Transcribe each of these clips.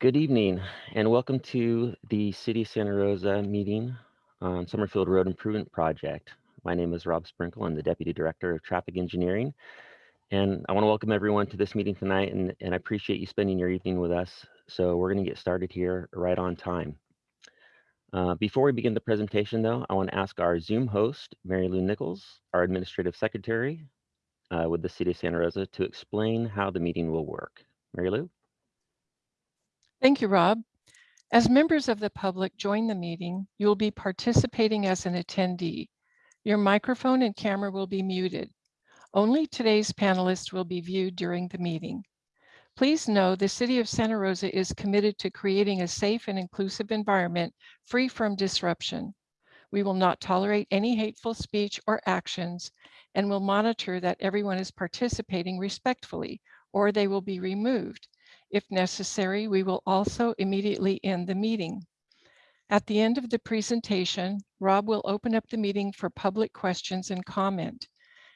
Good evening and welcome to the City of Santa Rosa meeting on Summerfield Road Improvement Project. My name is Rob Sprinkle. I'm the Deputy Director of Traffic Engineering. And I want to welcome everyone to this meeting tonight and, and I appreciate you spending your evening with us. So we're going to get started here right on time. Uh, before we begin the presentation though, I want to ask our Zoom host, Mary Lou Nichols, our Administrative Secretary uh, with the City of Santa Rosa to explain how the meeting will work. Mary Lou? Thank you, Rob. As members of the public join the meeting, you will be participating as an attendee. Your microphone and camera will be muted. Only today's panelists will be viewed during the meeting. Please know the City of Santa Rosa is committed to creating a safe and inclusive environment free from disruption. We will not tolerate any hateful speech or actions and will monitor that everyone is participating respectfully or they will be removed if necessary, we will also immediately end the meeting. At the end of the presentation, Rob will open up the meeting for public questions and comment.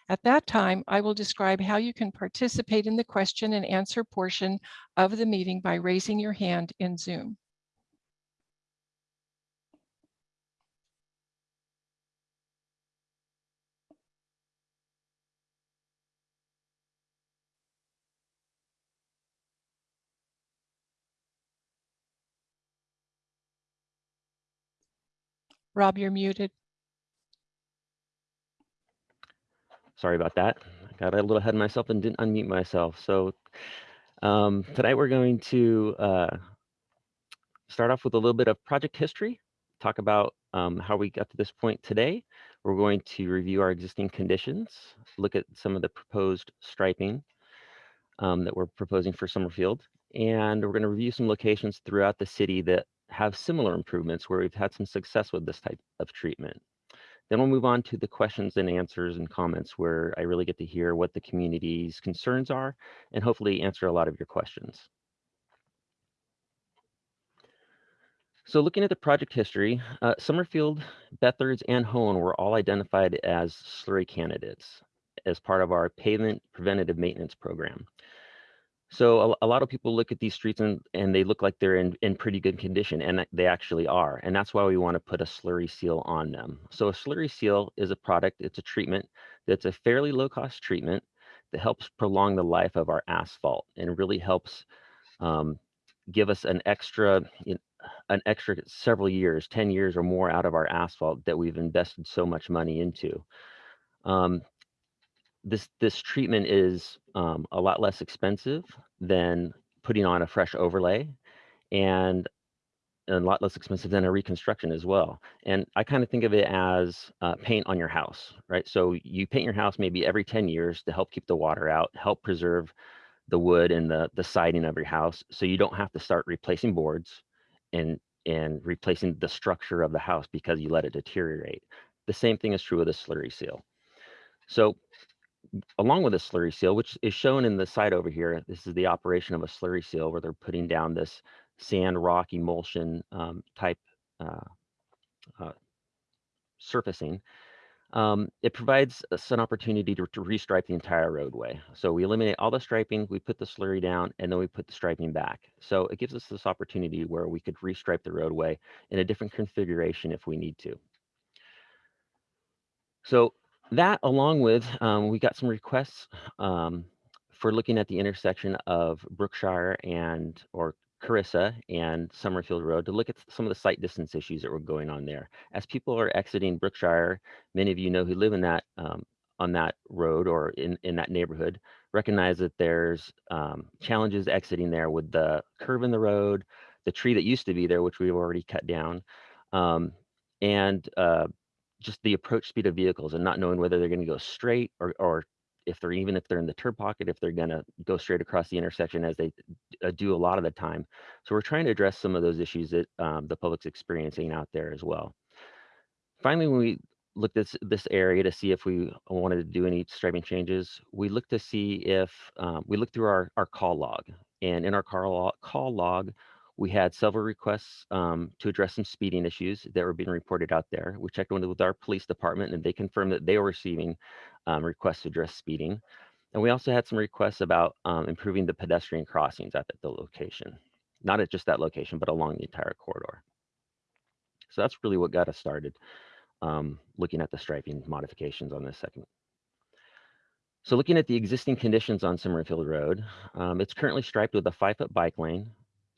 At that time, I will describe how you can participate in the question and answer portion of the meeting by raising your hand in Zoom. Rob, you're muted. Sorry about that. I got a little ahead of myself and didn't unmute myself. So um, tonight we're going to uh, start off with a little bit of project history, talk about um, how we got to this point today. We're going to review our existing conditions, look at some of the proposed striping um, that we're proposing for Summerfield, and we're going to review some locations throughout the city that have similar improvements where we've had some success with this type of treatment. Then we'll move on to the questions and answers and comments where I really get to hear what the community's concerns are and hopefully answer a lot of your questions. So looking at the project history, uh, Summerfield, Bethards, and Hoen were all identified as slurry candidates as part of our pavement preventative maintenance program. So a, a, lot of people look at these streets and, and they look like they're in, in pretty good condition, and they actually are. And that's why we want to put a slurry seal on them. So a slurry seal is a product, it's a treatment that's a fairly low cost treatment that helps prolong the life of our asphalt and really helps um, give us an extra, you know, an extra several years, 10 years or more out of our asphalt that we've invested so much money into. Um, this this treatment is um, a lot less expensive than putting on a fresh overlay and a lot less expensive than a reconstruction as well. And I kind of think of it as uh, paint on your house, right? So you paint your house maybe every 10 years to help keep the water out, help preserve the wood and the, the siding of your house. So you don't have to start replacing boards and, and replacing the structure of the house because you let it deteriorate. The same thing is true with a slurry seal. So along with a slurry seal, which is shown in the side over here, this is the operation of a slurry seal where they're putting down this sand rock emulsion um, type uh, uh, surfacing. Um, it provides us an opportunity to, to restripe the entire roadway. So we eliminate all the striping, we put the slurry down, and then we put the striping back. So it gives us this opportunity where we could restripe the roadway in a different configuration if we need to. So that along with, um, we got some requests um, for looking at the intersection of Brookshire and, or Carissa and Summerfield Road to look at some of the sight distance issues that were going on there. As people are exiting Brookshire, many of you know who live in that um, on that road or in, in that neighborhood, recognize that there's um, challenges exiting there with the curve in the road, the tree that used to be there, which we've already cut down, um, and uh, just the approach speed of vehicles and not knowing whether they're going to go straight or, or if they're even if they're in the turn pocket, if they're going to go straight across the intersection as they uh, do a lot of the time. So we're trying to address some of those issues that um, the public's experiencing out there as well. Finally, when we looked at this, this area to see if we wanted to do any striping changes, we looked to see if um, we looked through our, our call log. And in our call log, call log, we had several requests um, to address some speeding issues that were being reported out there. We checked with our police department and they confirmed that they were receiving um, requests to address speeding. And we also had some requests about um, improving the pedestrian crossings at the location. not at just that location, but along the entire corridor. So that's really what got us started um, looking at the striping modifications on this segment. So looking at the existing conditions on Summerfield Road, um, it's currently striped with a five foot bike lane,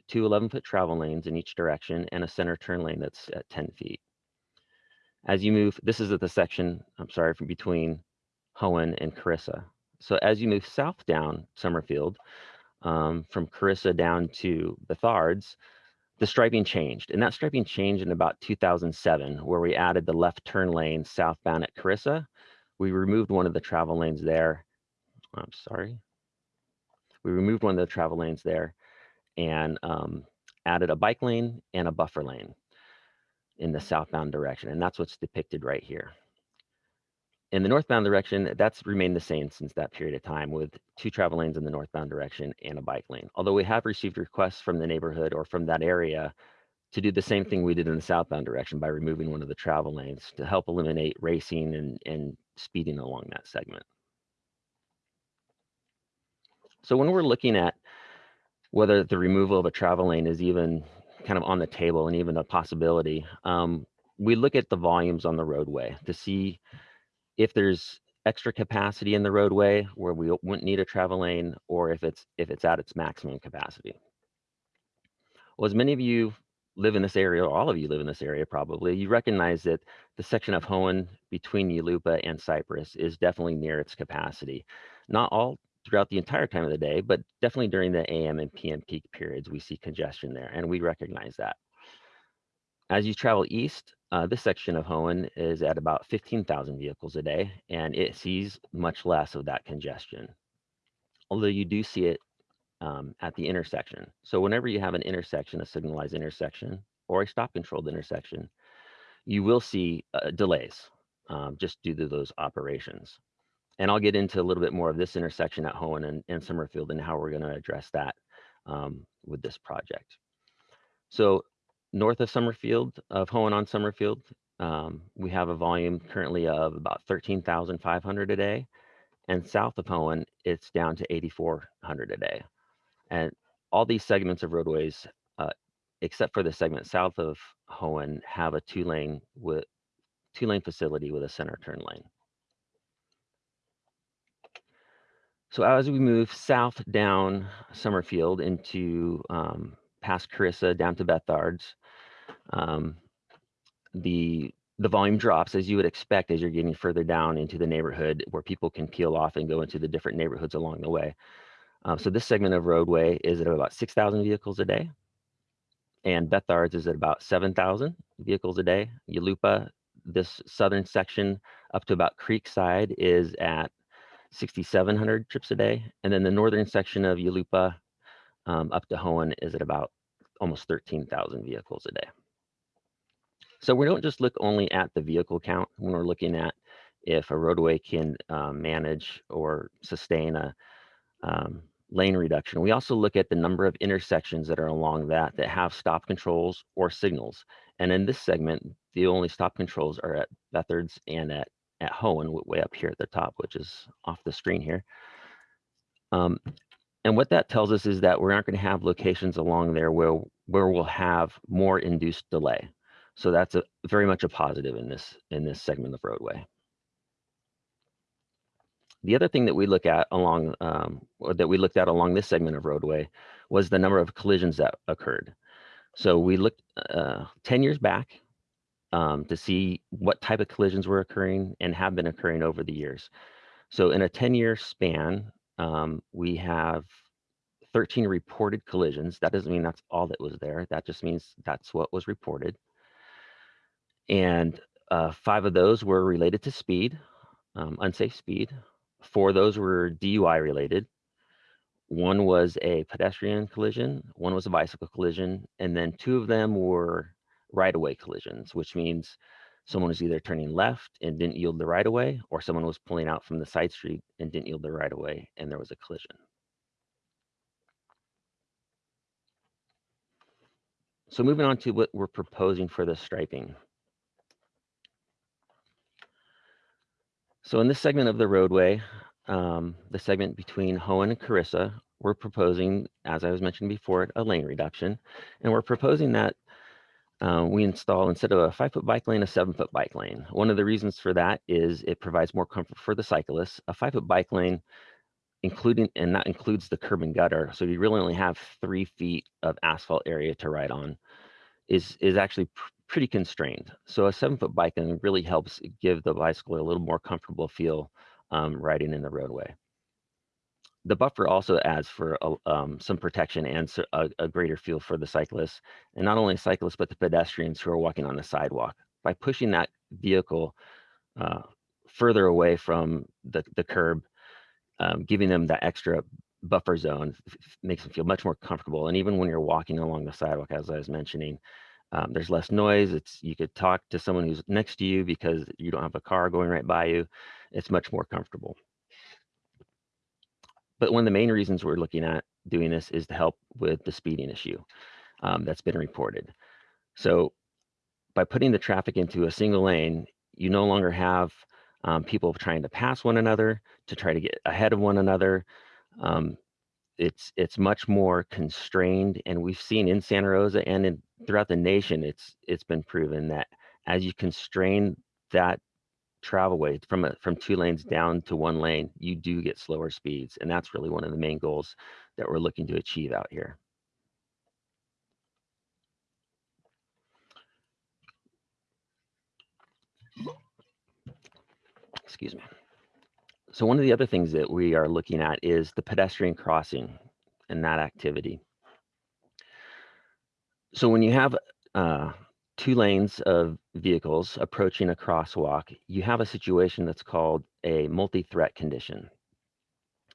two 11 foot travel lanes in each direction, and a center turn lane that's at 10 feet. As you move, this is at the section, I'm sorry, from between Hoen and Carissa. So as you move south down Summerfield, um, from Carissa down to Bethards, the striping changed. And that striping changed in about 2007, where we added the left turn lane southbound at Carissa. We removed one of the travel lanes there. I'm sorry. We removed one of the travel lanes there and um, added a bike lane and a buffer lane in the southbound direction. And that's what's depicted right here. In the northbound direction, that's remained the same since that period of time with two travel lanes in the northbound direction and a bike lane. Although we have received requests from the neighborhood or from that area to do the same thing we did in the southbound direction by removing one of the travel lanes to help eliminate racing and, and speeding along that segment. So when we're looking at whether the removal of a travel lane is even kind of on the table and even a possibility, um, we look at the volumes on the roadway to see if there's extra capacity in the roadway where we wouldn't need a travel lane or if it's if it's at its maximum capacity. Well, as many of you live in this area, or all of you live in this area probably, you recognize that the section of Hoen between Yulupa and Cypress is definitely near its capacity. Not all throughout the entire time of the day, but definitely during the AM and PM peak periods, we see congestion there, and we recognize that. As you travel east, uh, this section of Hoen is at about 15,000 vehicles a day, and it sees much less of that congestion. Although you do see it um, at the intersection. So whenever you have an intersection, a signalized intersection, or a stop controlled intersection, you will see uh, delays um, just due to those operations. And I'll get into a little bit more of this intersection at Hoen and, and Summerfield and how we're going to address that um, with this project. So north of Summerfield, of Hoen on Summerfield, um, we have a volume currently of about 13,500 a day. And south of Hoen, it's down to 8,400 a day. And all these segments of roadways, uh, except for the segment south of Hoen, have a two lane with two lane facility with a center turn lane. So as we move south down Summerfield into um, past Carissa down to Bethards, um, the the volume drops as you would expect as you're getting further down into the neighborhood where people can peel off and go into the different neighborhoods along the way. Um, so this segment of roadway is at about 6,000 vehicles a day. And Bethards is at about 7,000 vehicles a day. Yulupa, this southern section up to about Creekside is at 6,700 trips a day. And then the northern section of Yulupa um, up to Hoen is at about almost 13,000 vehicles a day. So we don't just look only at the vehicle count when we're looking at if a roadway can um, manage or sustain a um, lane reduction. We also look at the number of intersections that are along that that have stop controls or signals. And in this segment, the only stop controls are at Bethards and at, at Hoen, way up here at the top, which is off the screen here. Um, and what that tells us is that we aren't going to have locations along there where, where we'll have more induced delay. So that's a very much a positive in this in this segment of roadway. The other thing that we look at along um, that we looked at along this segment of roadway was the number of collisions that occurred. So we looked uh, 10 years back um, to see what type of collisions were occurring and have been occurring over the years. So in a 10 year span, um, we have 13 reported collisions. That doesn't mean that's all that was there. That just means that's what was reported and uh, five of those were related to speed, um, unsafe speed. Four of those were DUI related. One was a pedestrian collision, one was a bicycle collision, and then two of them were right-of-way collisions, which means someone was either turning left and didn't yield the right-of-way, or someone was pulling out from the side street and didn't yield the right-of-way, and there was a collision. So moving on to what we're proposing for the striping. So in this segment of the roadway, um, the segment between Hoen and Carissa, we're proposing, as I was mentioning before, a lane reduction. And we're proposing that uh, we install, instead of a five foot bike lane, a seven foot bike lane. One of the reasons for that is it provides more comfort for the cyclists. A five foot bike lane, including, and that includes the curb and gutter. So you really only have three feet of asphalt area to ride on is, is actually pr- pretty constrained. So a seven foot bike lane really helps give the bicycle a little more comfortable feel um, riding in the roadway the buffer also adds for a, um, some protection and a, a greater feel for the cyclists, and not only cyclists but the pedestrians who are walking on the sidewalk. By pushing that vehicle uh, further away from the, the curb, um, giving them that extra buffer zone makes them feel much more comfortable. And even when you're walking along the sidewalk, as I was mentioning, um, there's less noise. It's you could talk to someone who's next to you because you don't have a car going right by you. It's much more comfortable but one of the main reasons we're looking at doing this is to help with the speeding issue um, that's been reported. So by putting the traffic into a single lane, you no longer have um, people trying to pass one another to try to get ahead of one another. Um, it's it's much more constrained, and we've seen in Santa Rosa and in throughout the nation, it's it's been proven that as you constrain that travel way from a, from two lanes down to one lane, you do get slower speeds, and that's really one of the main goals that we're looking to achieve out here. Excuse me. So one of the other things that we are looking at is the pedestrian crossing and that activity. So when you have uh, two lanes of vehicles approaching a crosswalk, you have a situation that's called a multi-threat condition.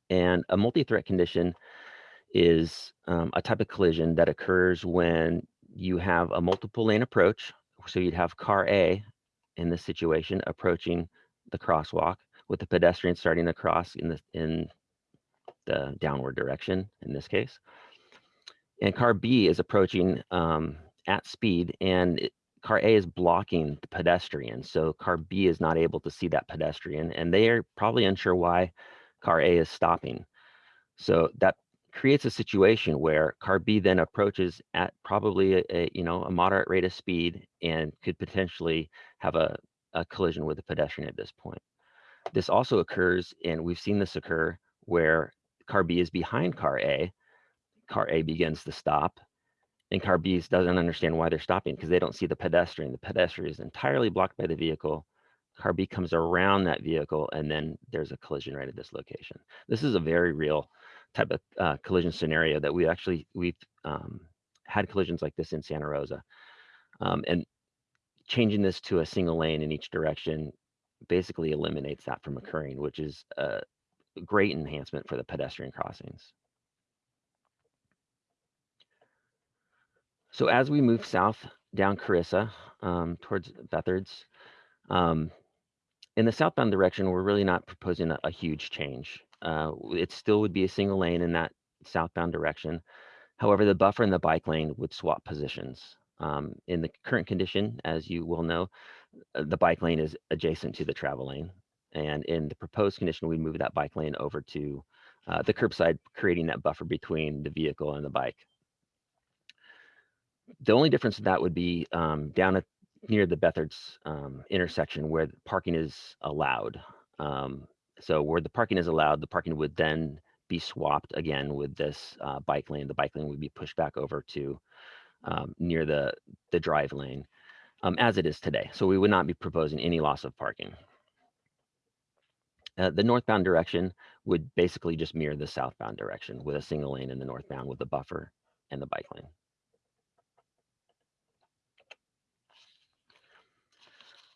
And a multi-threat condition is um, a type of collision that occurs when you have a multiple lane approach. So you'd have car A in this situation approaching the crosswalk with the pedestrian starting to cross in the in the downward direction in this case. And car B is approaching um, at speed and it, car A is blocking the pedestrian. So car B is not able to see that pedestrian and they are probably unsure why car A is stopping. So that creates a situation where car B then approaches at probably a, a you know a moderate rate of speed and could potentially have a, a collision with the pedestrian at this point. This also occurs, and we've seen this occur where car B is behind car A. Car A begins to stop, and car B doesn't understand why they're stopping because they don't see the pedestrian. The pedestrian is entirely blocked by the vehicle. Car B comes around that vehicle, and then there's a collision right at this location. This is a very real type of uh, collision scenario that we actually we've um, had collisions like this in Santa Rosa, um, and changing this to a single lane in each direction basically eliminates that from occurring, which is a great enhancement for the pedestrian crossings. So as we move south down Carissa um, towards Bethards, um, in the southbound direction, we're really not proposing a, a huge change. Uh, it still would be a single lane in that southbound direction. However, the buffer and the bike lane would swap positions. Um, in the current condition, as you will know, uh, the bike lane is adjacent to the travel lane. And in the proposed condition, we move that bike lane over to uh, the curbside, creating that buffer between the vehicle and the bike. The only difference in that would be um, down at near the Bethards um, intersection where parking is allowed. Um, so where the parking is allowed, the parking would then be swapped again with this uh, bike lane. The bike lane would be pushed back over to um, near the, the drive lane um, as it is today. So we would not be proposing any loss of parking. Uh, the northbound direction would basically just mirror the southbound direction with a single lane in the northbound with the buffer and the bike lane.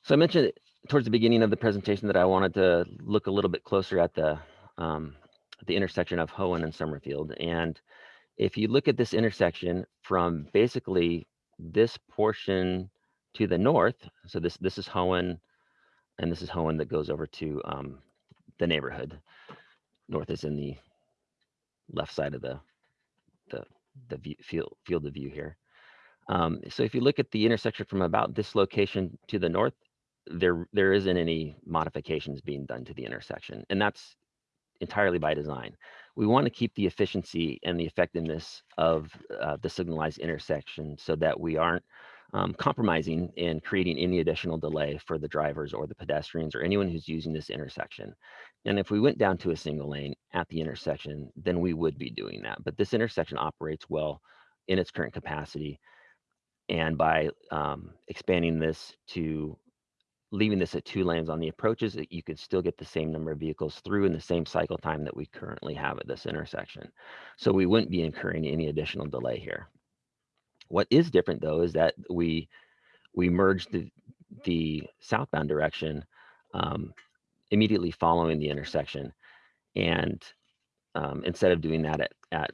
So I mentioned towards the beginning of the presentation that I wanted to look a little bit closer at the um, the intersection of Hoen and Summerfield. And if you look at this intersection from basically this portion to the north, so this this is Hoen, and this is Hoen that goes over to um, the neighborhood. North is in the left side of the the the view, field field of view here. Um, so if you look at the intersection from about this location to the north, there there isn't any modifications being done to the intersection, and that's entirely by design. We want to keep the efficiency and the effectiveness of uh, the signalized intersection so that we aren't um, compromising and creating any additional delay for the drivers or the pedestrians or anyone who's using this intersection. And if we went down to a single lane at the intersection, then we would be doing that. But this intersection operates well in its current capacity. And by um, expanding this to leaving this at two lanes on the approaches, you could still get the same number of vehicles through in the same cycle time that we currently have at this intersection. So we wouldn't be incurring any additional delay here. What is different though is that we we merged the, the southbound direction um, immediately following the intersection. And um, instead of doing that at, at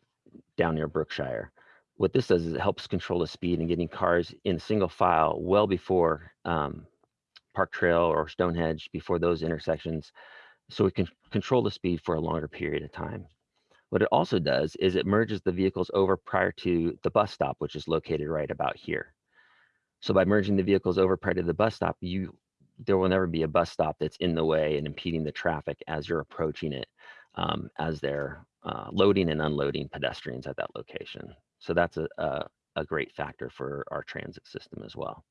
down near Brookshire, what this does is it helps control the speed and getting cars in single file well before um, Park Trail or Stonehenge, before those intersections, so we can control the speed for a longer period of time. What it also does is it merges the vehicles over prior to the bus stop, which is located right about here. So by merging the vehicles over prior to the bus stop, you there will never be a bus stop that's in the way and impeding the traffic as you're approaching it, um, as they're uh, loading and unloading pedestrians at that location. So that's a, a, a great factor for our transit system as well.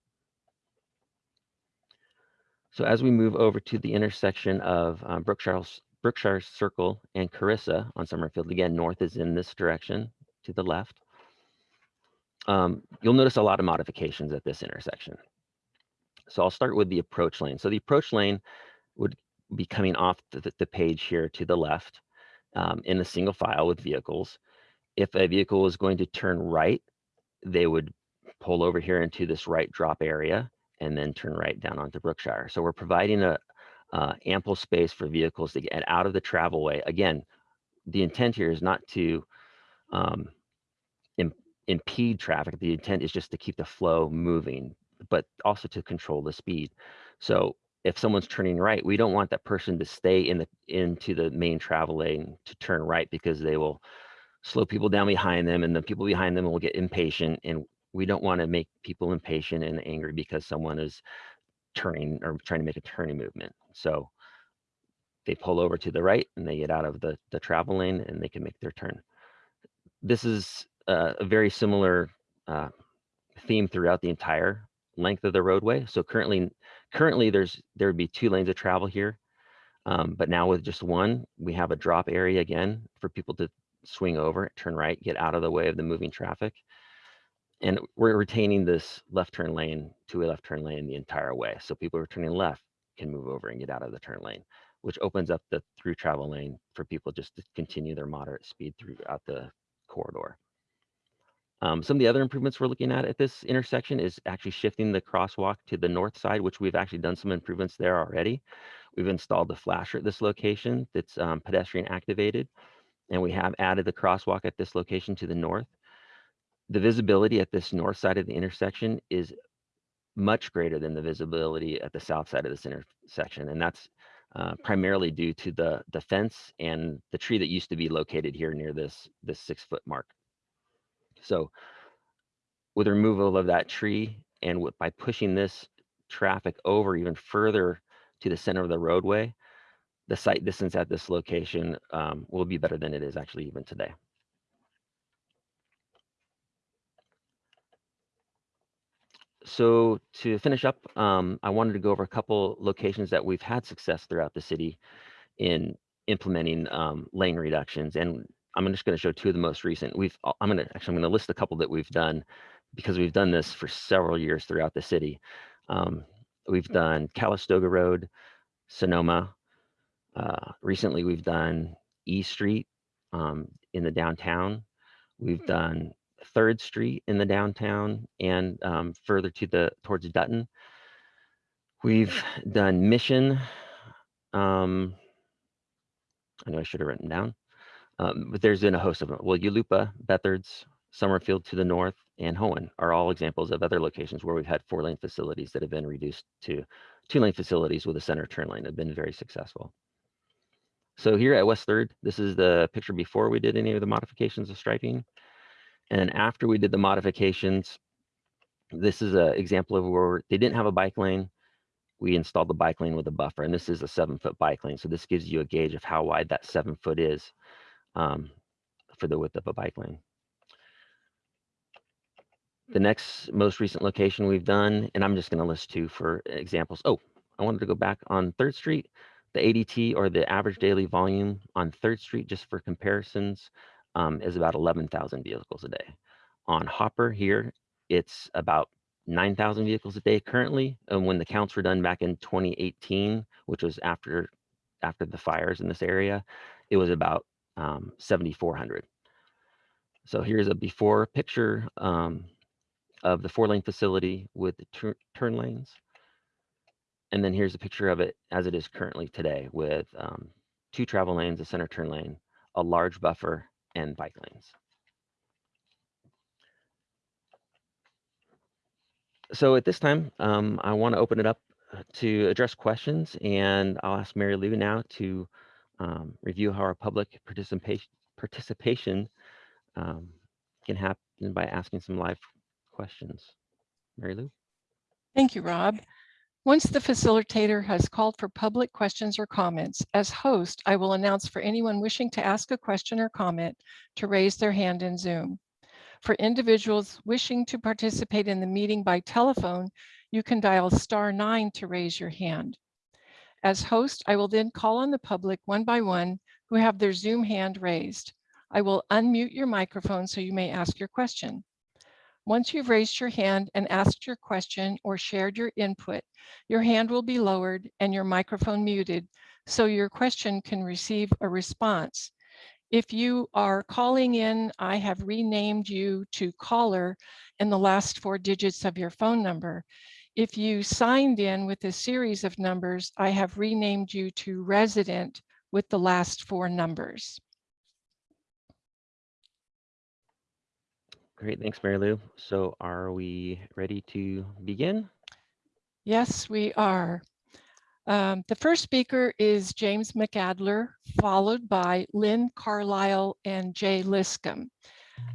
So as we move over to the intersection of um, Brookshire, Brookshire Circle and Carissa on Summerfield, again, north is in this direction to the left. Um, you'll notice a lot of modifications at this intersection. So I'll start with the approach lane. So the approach lane would be coming off the, the page here to the left um, in a single file with vehicles. If a vehicle is going to turn right, they would pull over here into this right drop area and then turn right down onto Brookshire. So we're providing a uh, ample space for vehicles to get out of the travel way. Again, the intent here is not to um, Im impede traffic. The intent is just to keep the flow moving, but also to control the speed. So if someone's turning right, we don't want that person to stay in the into the main travel lane to turn right because they will slow people down behind them and the people behind them will get impatient and we don't want to make people impatient and angry because someone is turning or trying to make a turning movement. So they pull over to the right and they get out of the, the travel lane and they can make their turn. This is uh, a very similar uh, theme throughout the entire length of the roadway. So currently, currently there's there would be two lanes of travel here, um, but now with just one, we have a drop area again for people to swing over, turn right, get out of the way of the moving traffic and we're retaining this left turn lane, to a left turn lane the entire way. So people who are turning left can move over and get out of the turn lane, which opens up the through travel lane for people just to continue their moderate speed throughout the corridor. Um, some of the other improvements we're looking at at this intersection is actually shifting the crosswalk to the north side, which we've actually done some improvements there already. We've installed the flasher at this location that's um, pedestrian activated, and we have added the crosswalk at this location to the north the visibility at this north side of the intersection is much greater than the visibility at the south side of this intersection. And that's uh, primarily due to the, the fence and the tree that used to be located here near this, this six foot mark. So with removal of that tree and with, by pushing this traffic over even further to the center of the roadway, the sight distance at this location um, will be better than it is actually even today. So to finish up, um, I wanted to go over a couple locations that we've had success throughout the city in implementing um, lane reductions. And I'm just going to show two of the most recent. We've uh, I'm going to actually I'm going to list a couple that we've done because we've done this for several years throughout the city. Um, we've done Calistoga Road, Sonoma. Uh, recently, we've done E Street um, in the downtown. We've done Third Street in the downtown and um, further to the towards Dutton. We've done Mission. Um, I know I should have written down, um, but there's been a host of them. Well, Yulupa, Bethards, Summerfield to the north, and Hoen are all examples of other locations where we've had four-lane facilities that have been reduced to two-lane facilities with a center turn lane have been very successful. So here at West Third, this is the picture before we did any of the modifications of striping. And after we did the modifications, this is an example of where they didn't have a bike lane. we installed the bike lane with a buffer, and this is a seven foot bike lane. So this gives you a gauge of how wide that seven foot is um, for the width of a bike lane. The next most recent location we've done, and I'm just going to list two for examples. Oh, I wanted to go back on Third Street, the ADT or the average daily volume on Third Street, just for comparisons, um, is about 11,000 vehicles a day. On Hopper here, it's about 9,000 vehicles a day currently. And when the counts were done back in 2018, which was after after the fires in this area, it was about um, 7,400. So here's a before picture um, of the four lane facility with the tur turn lanes. And then here's a picture of it as it is currently today with um, two travel lanes, a center turn lane, a large buffer, and bike lanes. So at this time, um, I want to open it up uh, to address questions, and I'll ask Mary Lou now to um, review how our public participation participation um, can happen by asking some live questions. Mary Lou? Thank you, Rob. Once the facilitator has called for public questions or comments, as host, I will announce for anyone wishing to ask a question or comment to raise their hand in Zoom. For individuals wishing to participate in the meeting by telephone, you can dial star nine to raise your hand. As host, I will then call on the public one by one who have their Zoom hand raised. I will unmute your microphone so you may ask your question. Once you've raised your hand and asked your question or shared your input, your hand will be lowered and your microphone muted so your question can receive a response. If you are calling in, I have renamed you to caller in the last four digits of your phone number. If you signed in with a series of numbers, I have renamed you to resident with the last four numbers. Great, thanks, Mary Lou. So are we ready to begin? Yes, we are. Um, the first speaker is James McAdler, followed by Lynn Carlisle and Jay Liscombe.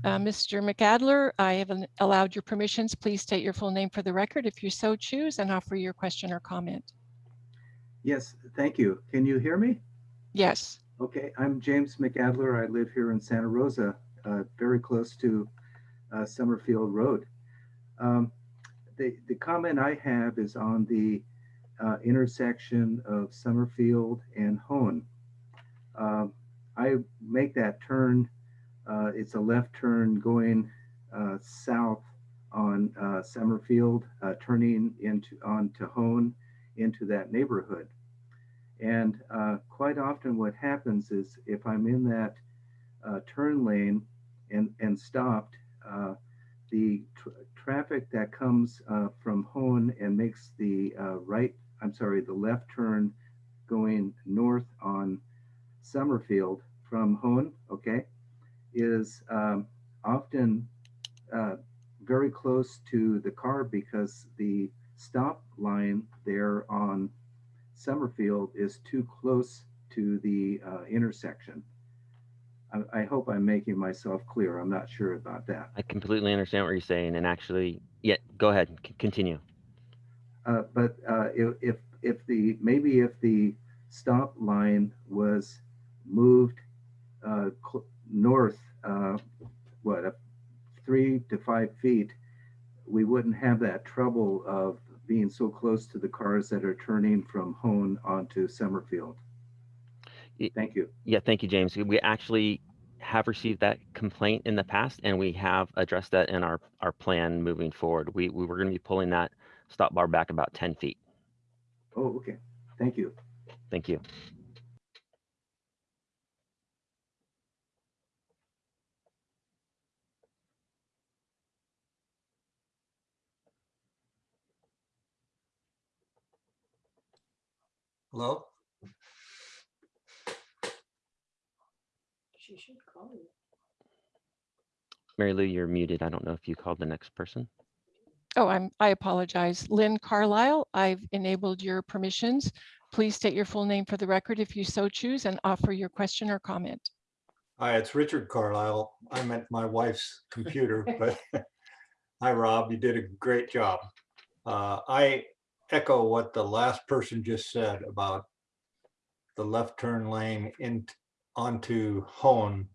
Uh, Mr. McAdler, I have allowed your permissions. Please state your full name for the record if you so choose and offer your question or comment. Yes, thank you. Can you hear me? Yes. Okay, I'm James McAdler. I live here in Santa Rosa, uh, very close to uh, Summerfield Road. Um, the, the comment I have is on the uh, intersection of Summerfield and Hoen. Um, I make that turn, uh, it's a left turn going uh, south on uh, Summerfield, uh, turning into onto Hoen into that neighborhood. And quite often what happens is if I'm in that turn lane and, and stopped, uh, the tr traffic that comes uh, from Hoen and makes the uh, right, I'm sorry, the left turn going north on Summerfield from Hoen, okay, is um, often uh, very close to the car because the stop line there on Summerfield is too close to the intersection. I, I hope I'm making myself clear. I'm not sure about that. I completely understand what you're saying, and actually, yeah, go ahead, c- continue. Uh, but uh, if, if if the maybe if the stop line was moved uh, north, uh, what, three to five feet, we wouldn't have that trouble of being so close to the cars that are turning from Hoen onto Summerfield. Thank you. Yeah, thank you, James. We actually have received that complaint in the past, and we have addressed that in our, our plan moving forward. We, we were going to be pulling that stop bar back about 10 feet. Oh, okay. Thank you. Thank you. Hello? She should you. Mary Lou, you're muted. I don't know if you called the next person. Oh, I'm, I apologize. Lynn Carlisle, I've enabled your permissions. Please state your full name for the record if you so choose and offer your question or comment. Hi, it's Richard Carlisle. I'm at my wife's computer, but hi, Rob, you did a great job. Uh, I echo what the last person just said about the left turn lane in onto Hoen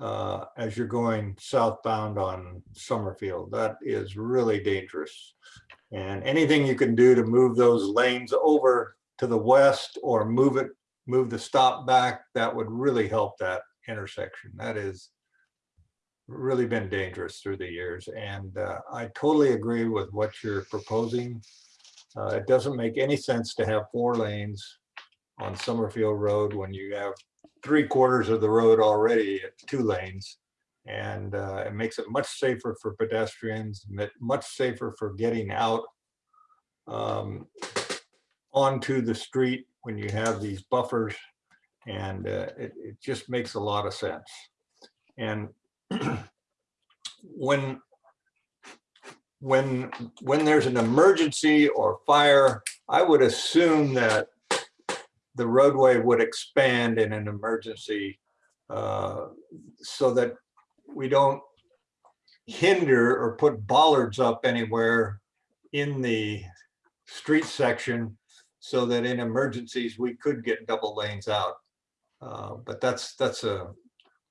uh, as you're going southbound on Summerfield. That is really dangerous. And anything you can do to move those lanes over to the west or move it, move the stop back, that would really help that intersection. That is really been dangerous through the years. And uh, I totally agree with what you're proposing. Uh, It doesn't make any sense to have four lanes on Summerfield Road when you have three quarters of the road already at two lanes. And uh, it makes it much safer for pedestrians, much safer for getting out um, onto the street when you have these buffers. And uh, it, it just makes a lot of sense. And when when when there's an emergency or fire, I would assume that the roadway would expand in an emergency uh, so that we don't hinder or put bollards up anywhere in the street section so that in emergencies, we could get double lanes out. Uh, But that's, that's a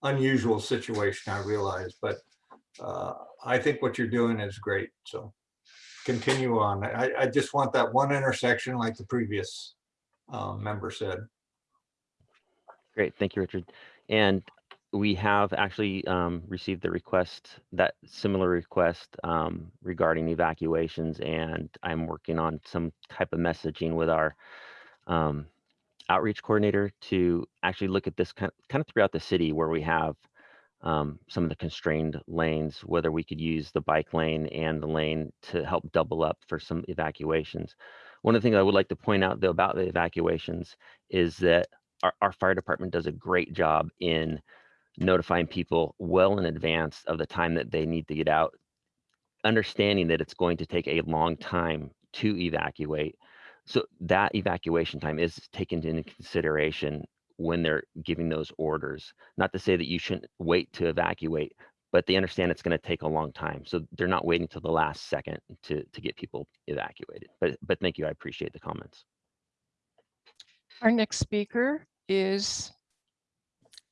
unusual situation, I realize, but uh, I think what you're doing is great, so continue on. I, I just want that one intersection like the previous um, member said. Great, thank you, Richard. And we have actually um, received the request, that similar request um, regarding evacuations, and I'm working on some type of messaging with our um, outreach coordinator to actually look at this kind of, kind of throughout the city where we have um, some of the constrained lanes, whether we could use the bike lane and the lane to help double up for some evacuations. One of the things I would like to point out though about the evacuations is that our, our fire department does a great job in notifying people well in advance of the time that they need to get out, understanding that it's going to take a long time to evacuate. So that evacuation time is taken into consideration when they're giving those orders. Not to say that you shouldn't wait to evacuate, but they understand it's going to take a long time. So they're not waiting till the last second to, to get people evacuated. But, but thank you. I appreciate the comments. Our next speaker is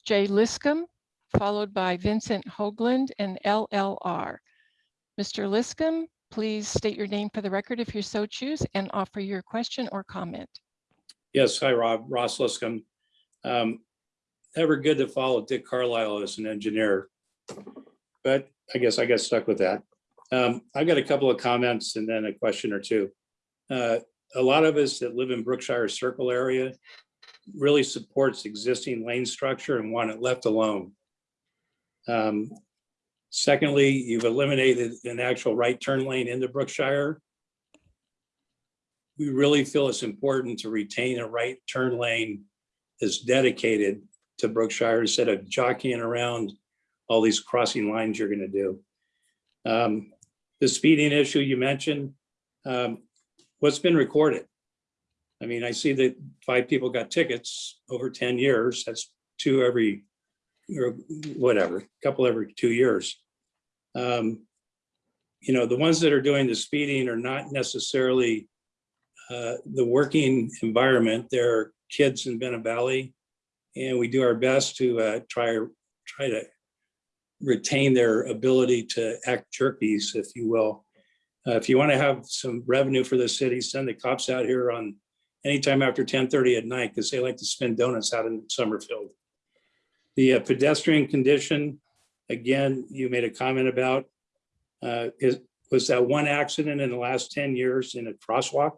Jay Liscum, followed by Vincent Hoagland and LLR. Mr. Liscum, please state your name for the record if you so choose and offer your question or comment. Yes, hi Rob, Ross Liscum. Um, Never good to follow Dick Carlisle as an engineer. But I guess I got stuck with that. Um, I've got a couple of comments and then a question or two. Uh, A lot of us that live in Brookshire Circle area really supports existing lane structure and want it left alone. Um, Secondly, you've eliminated an actual right turn lane into Brookshire we really feel it's important to retain a right turn lane that's dedicated to Brookshire instead of jockeying around all these crossing lines you're gonna do. Um, The speeding issue you mentioned, um, what's been recorded? I mean, I see that five people got tickets over ten years, that's two every, or whatever, a couple every two years. Um, You know, the ones that are doing the speeding are not necessarily uh, the working environment. There are kids in Bennett Valley, and we do our best to uh, try try to retain their ability to act jerkies, if you will. Uh, if you want to have some revenue for the city, send the cops out here on anytime after 10:30 at night because they like to spin donuts out in Summerfield. The uh, pedestrian condition, again, you made a comment about. Uh, is was that one accident in the last 10 years in a crosswalk?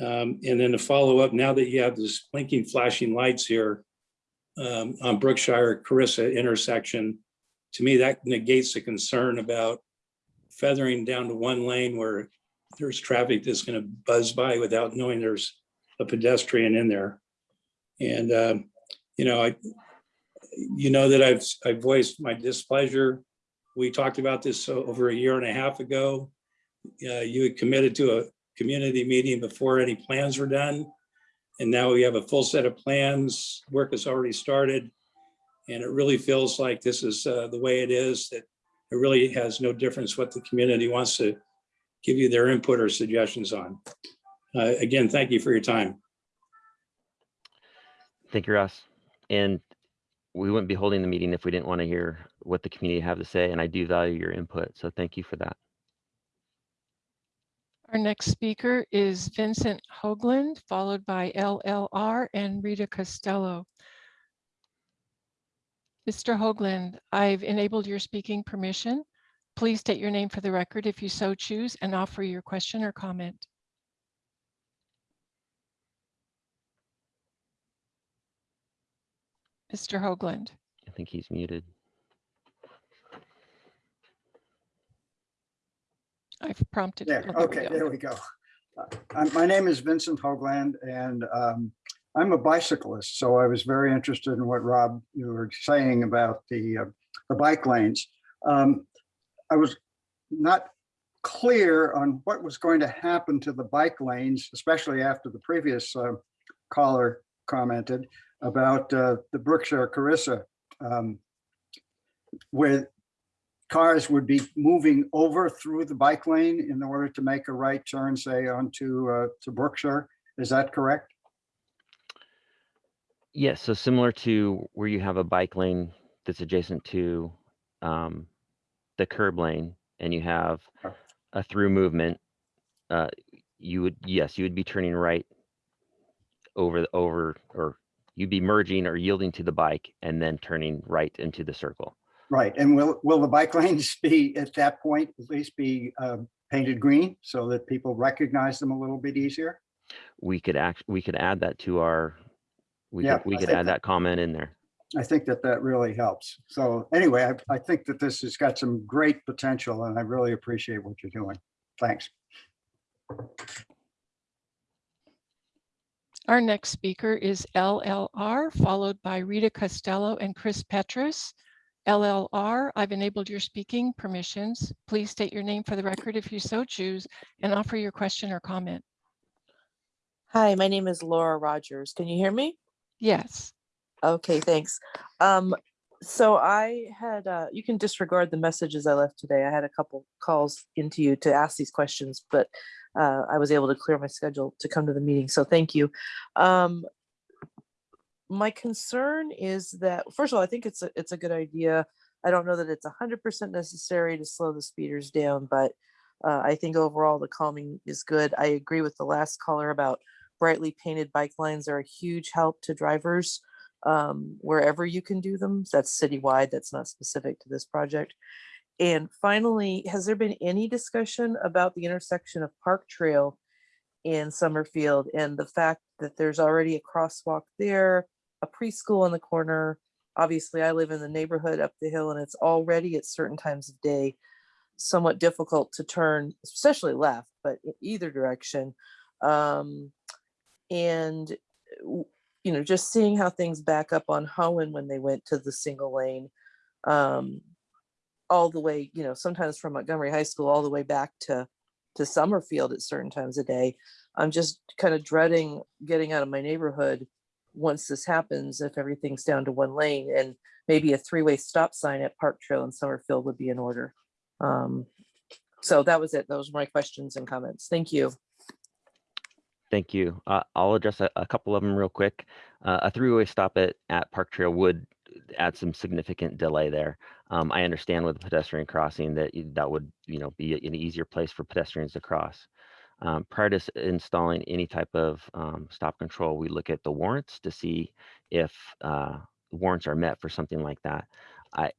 Um, and then to follow up, now that you have this blinking flashing lights here um, on Brookshire Carissa intersection, to me, that negates the concern about feathering down to one lane where there's traffic that's gonna buzz by without knowing there's a pedestrian in there. And, um, you know, I, you know that I've, I voiced my displeasure. We talked about this over a year and a half ago. Uh, you had committed to a community meeting before any plans were done. And now we have a full set of plans, work has already started. And it really feels like this is uh, the way it is, that it really has no difference what the community wants to give you their input or suggestions on. Uh, Again, thank you for your time. Thank you, Ross. And we wouldn't be holding the meeting if we didn't want to hear what the community have to say, and I do value your input, so thank you for that. Our next speaker is Vincent Hoagland, followed by LLR and Rita Costello. Mr. Hoagland, I've enabled your speaking permission. Please state your name for the record if you so choose and offer your question or comment. Mr. Hoagland. I think he's muted. I've prompted. There, okay, there we go. Uh, My name is Vincent Hoagland and um, I'm a bicyclist, so I was very interested in what Rob, you were saying about the, uh, the bike lanes. Um, I was not clear on what was going to happen to the bike lanes, especially after the previous uh, caller commented about uh, the Brookshire Carissa, um, where cars would be moving over through the bike lane in order to make a right turn, say, onto uh, to Brookshire. Is that correct? Yes, so similar to where you have a bike lane that's adjacent to um, the curb lane and you have a through movement, uh, you would, yes, you would be turning right over, the over, or you'd be merging or yielding to the bike and then turning right into the circle. Right. And will will the bike lanes be at that point at least be uh, painted green so that people recognize them a little bit easier? We could act, we could add that to our, we Yeah, could, we I could think add that comment in there. I think that that really helps. So anyway, I, I think that this has got some great potential and I really appreciate what you're doing. Thanks. Our next speaker is LLR, followed by Rita Costello and Chris Petrus. LLR, I've enabled your speaking permissions. Please state your name for the record if you so choose and offer your question or comment. Hi, my name is Laura Rogers. Can you hear me? Yes, Okay, thanks. Um, so I had, uh, you can disregard the messages I left today. I had a couple calls into you to ask these questions, but uh, I was able to clear my schedule to come to the meeting, so thank you. Um, my concern is that, first of all, I think it's a, it's a good idea. I don't know that it's hundred percent necessary to slow the speeders down, but uh, I think overall the calming is good. I agree with the last caller about brightly painted bike lines are a huge help to drivers um, wherever you can do them. That's citywide, that's not specific to this project. And finally, has there been any discussion about the intersection of Park Trail in Summerfield and the fact that there's already a crosswalk there, a preschool on the corner? Obviously, I live in the neighborhood up the hill and it's already at certain times of day somewhat difficult to turn, especially left, but in either direction. Um, and you know, just seeing how things back up on Hoen when they went to the single lane. Um, all the way, you know, sometimes from Montgomery High School all the way back to to Summerfield at certain times a day. I'm just kind of dreading getting out of my neighborhood once this happens, if everything's down to one lane and maybe a three-way stop sign at Park Trail in Summerfield would be in order. Um, so that was it. Those were my questions and comments. Thank you. Thank you. Uh, I'll address a, a couple of them real quick. Uh, a three-way stop at, at Park Trail would add some significant delay there. Um, I understand with the pedestrian crossing that that would, you know, be an easier place for pedestrians to cross. Um, prior to installing any type of um, stop control, we look at the warrants to see if uh, warrants are met for something like that. I,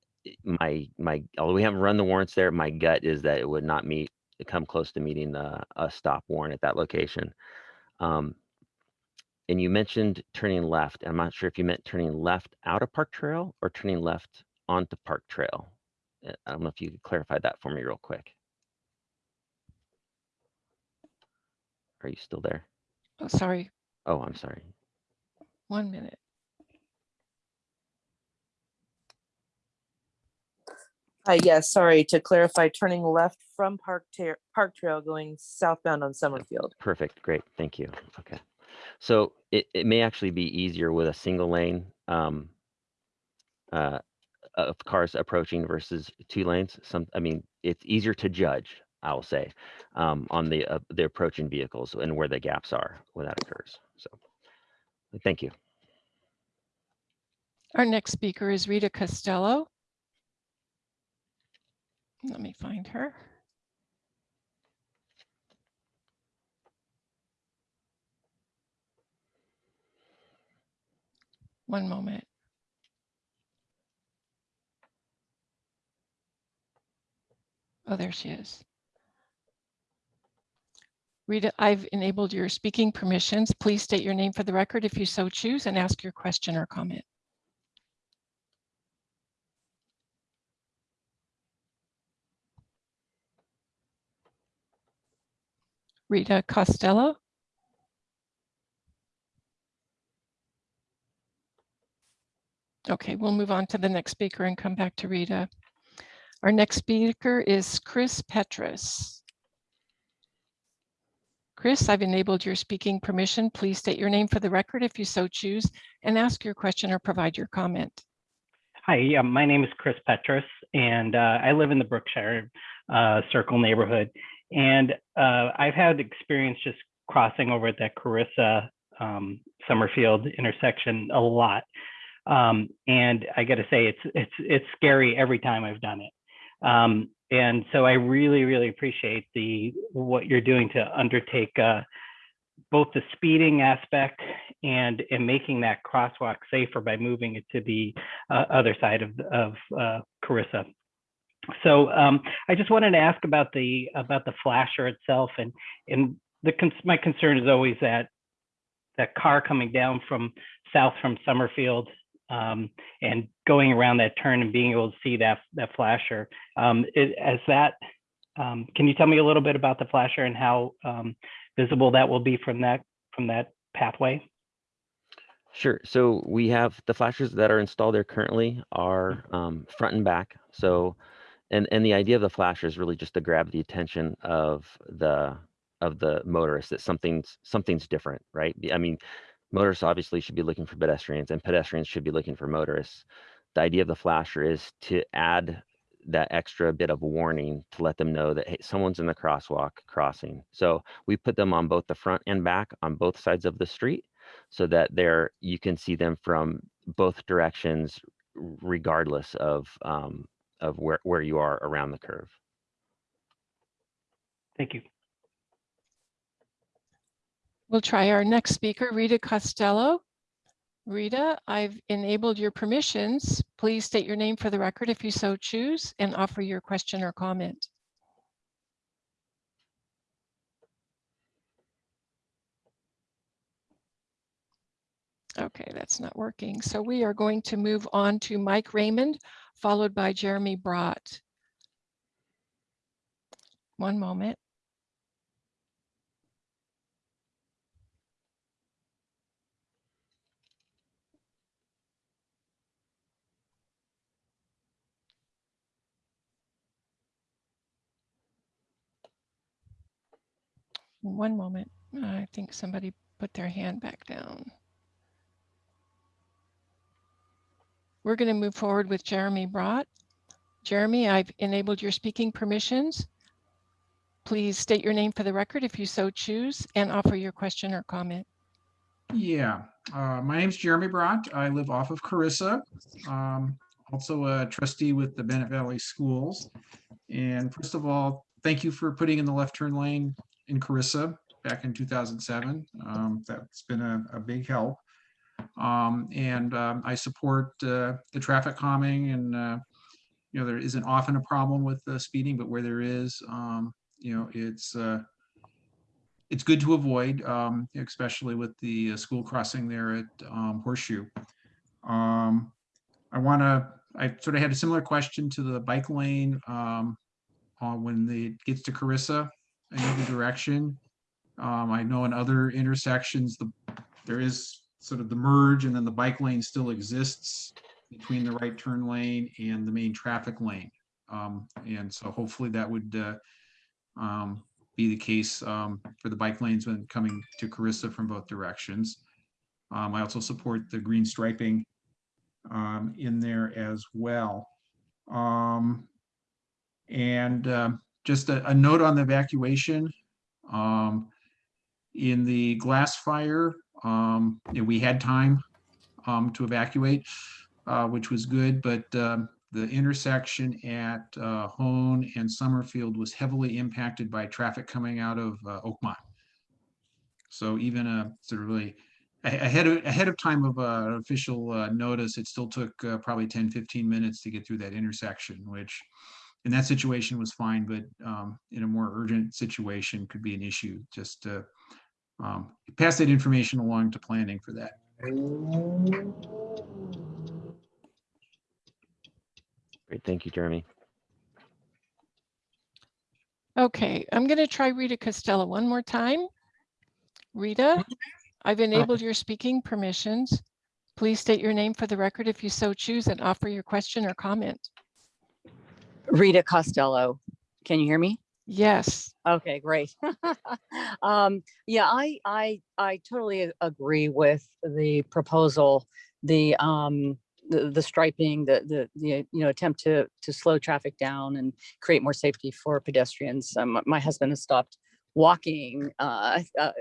my, my, although we haven't run the warrants there, my gut is that it would not meet, come close to meeting the, a stop warrant at that location. Um, and you mentioned turning left. I'm not sure if you meant turning left out of Park Trail or turning left onto Park Trail. Uh, I don't know if you could clarify that for me real quick. Are you still there? oh, sorry, Oh, I'm sorry. one minute. Hi, yes, sorry, to clarify, turning left from Park Trail, Park Trail going southbound on Summerfield. Perfect. Great. Thank you. Okay. So it, it may actually be easier with a single lane um, uh, of cars approaching versus two lanes. Some, I mean, it's easier to judge. I'll say, um, on the, uh, the approaching vehicles and where the gaps are when that occurs. So, thank you. Our next speaker is Rita Costello. Let me find her. One moment. Oh, there she is. Rita, I've enabled your speaking permissions. Please state your name for the record if you so choose and ask your question or comment. Rita Costello. Okay, we'll move on to the next speaker and come back to Rita. Our next speaker is Chris Petrus. Chris, I've enabled your speaking permission. Please state your name for the record if you so choose and ask your question or provide your comment. Hi, my name is Chris Petrus, and uh, I live in the Brookshire uh, Circle neighborhood. And uh, I've had experience just crossing over at that Carissa um, Summerfield intersection a lot. Um, and I got to say, it's it's it's scary every time I've done it. Um, and so I really, really appreciate the what you're doing to undertake uh, both the speeding aspect and and making that crosswalk safer by moving it to the uh, other side of of uh, Carissa. So um, I just wanted to ask about the about the flasher itself, and and the my concern is always that that car coming down from south from Summerfield um, and going around that turn and being able to see that that flasher. Um, it, as that, um, can you tell me a little bit about the flasher and how um, visible that will be from that from that pathway? Sure. So we have the flashers that are installed there currently are um, front and back. So, and and the idea of the flasher is really just to grab the attention of the of the motorist that something's something's different, right? I mean, motorists obviously should be looking for pedestrians, and pedestrians should be looking for motorists. The idea of the flasher is to add that extra bit of warning to let them know that hey, someone's in the crosswalk crossing. So we put them on both the front and back on both sides of the street so that there you can see them from both directions regardless of um, of where, where you are around the curve. Thank you. We'll try our next speaker, Rita Costello. Rita, I've enabled your permissions. Please state your name for the record if you so choose and offer your question or comment. Okay, that's not working. So we are going to move on to Mike Raymond, followed by Jeremy Brott. One moment. One moment. I think somebody put their hand back down. We're going to move forward with Jeremy Brott. Jeremy, I've enabled your speaking permissions. Please state your name for the record if you so choose and offer your question or comment. Yeah, uh, my name's Jeremy Brott. I live off of Carissa. Um, also a trustee with the Bennett Valley Schools. And first of all, thank you for putting in the left turn lane in Carissa back in 2007. Um, that's been a, a big help. Um, and um, I support uh, the traffic calming and, uh, you know, there isn't often a problem with uh, speeding, but where there is, um, you know, it's uh, it's good to avoid, um, especially with the uh, school crossing there at um, Horseshoe. Um, I want to, I sort of had a similar question to the bike lane uh, when it gets to Carissa in either direction. I know in other intersections, the there is sort of the merge and then the bike lane still exists between the right turn lane and the main traffic lane. Um, and so hopefully that would uh, um, be the case um, for the bike lanes when coming to Carissa from both directions. Um, I also support the green striping um, in there as well. Um, and um, just a, a note on the evacuation. In the glass fire, um, yeah, we had time, um, to evacuate, uh, which was good, but, um, the intersection at, uh, Hoen and Summerfield was heavily impacted by traffic coming out of, uh, Oakmont. So even a sort of really ahead of, ahead of time of, uh, official, uh, notice, it still took, uh, probably 10, 15 minutes to get through that intersection, which in that situation was fine, but um, in a more urgent situation could be an issue. Just to um, pass that information along to planning for that. Great, thank you, Jeremy. Okay, I'm going to try Rita Costello one more time. Rita, I've enabled your speaking permissions. Please state your name for the record if you so choose and offer your question or comment. Rita Costello. Can you hear me? Yes, Okay, great. um, yeah, I, I, I totally agree with the proposal, the, um, the, the striping, the, the, the, you know, attempt to, to slow traffic down and create more safety for pedestrians. Um, my husband has stopped walking, uh, uh,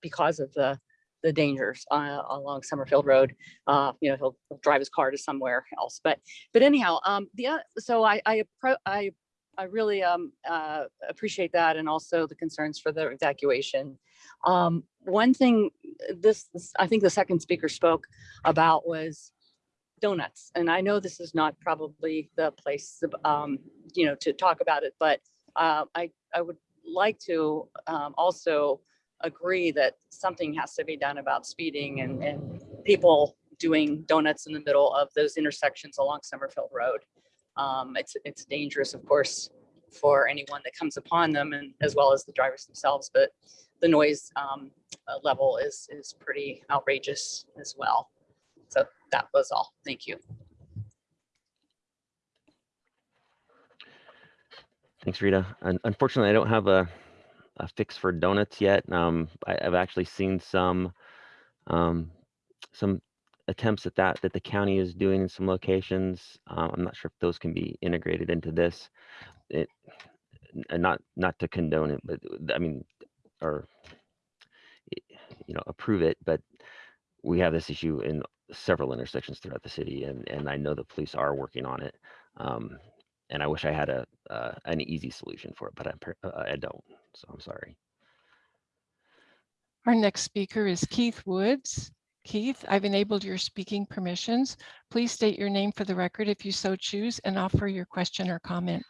because of the, the dangers, uh, along Summerfield Road. Uh, you know, he'll, he'll drive his car to somewhere else, but, but anyhow, um, the, oth- so I, I, I I really um, uh, appreciate that and also the concerns for the evacuation. Um, one thing this, this- I think the second speaker spoke about was donuts. And I know this is not probably the place, um, you know, to talk about it, but uh, I, I would like to um, also agree that something has to be done about speeding and, and people doing donuts in the middle of those intersections along Summerfield Road. Um, it's, it's dangerous, of course, for anyone that comes upon them and as well as the drivers themselves, but the noise um, uh, level is, is pretty outrageous as well. So that was all. Thank you. Thanks, Rita. Un- Unfortunately, I don't have a, a fix for donuts yet. Um, I, I've actually seen some, um, some attempts at that, that the county is doing in some locations. Uh, I'm not sure if those can be integrated into this. It, and not, not to condone it, but uh, I mean, or, you know, approve it, but we have this issue in several intersections throughout the city and, and I know the police are working on it. Um, and I wish I had a, uh, an easy solution for it, but I'm, uh, I don't, so I'm sorry. our next speaker is Keith Woods. Keith, I've enabled your speaking permissions. Please state your name for the record if you so choose and offer your question or comment.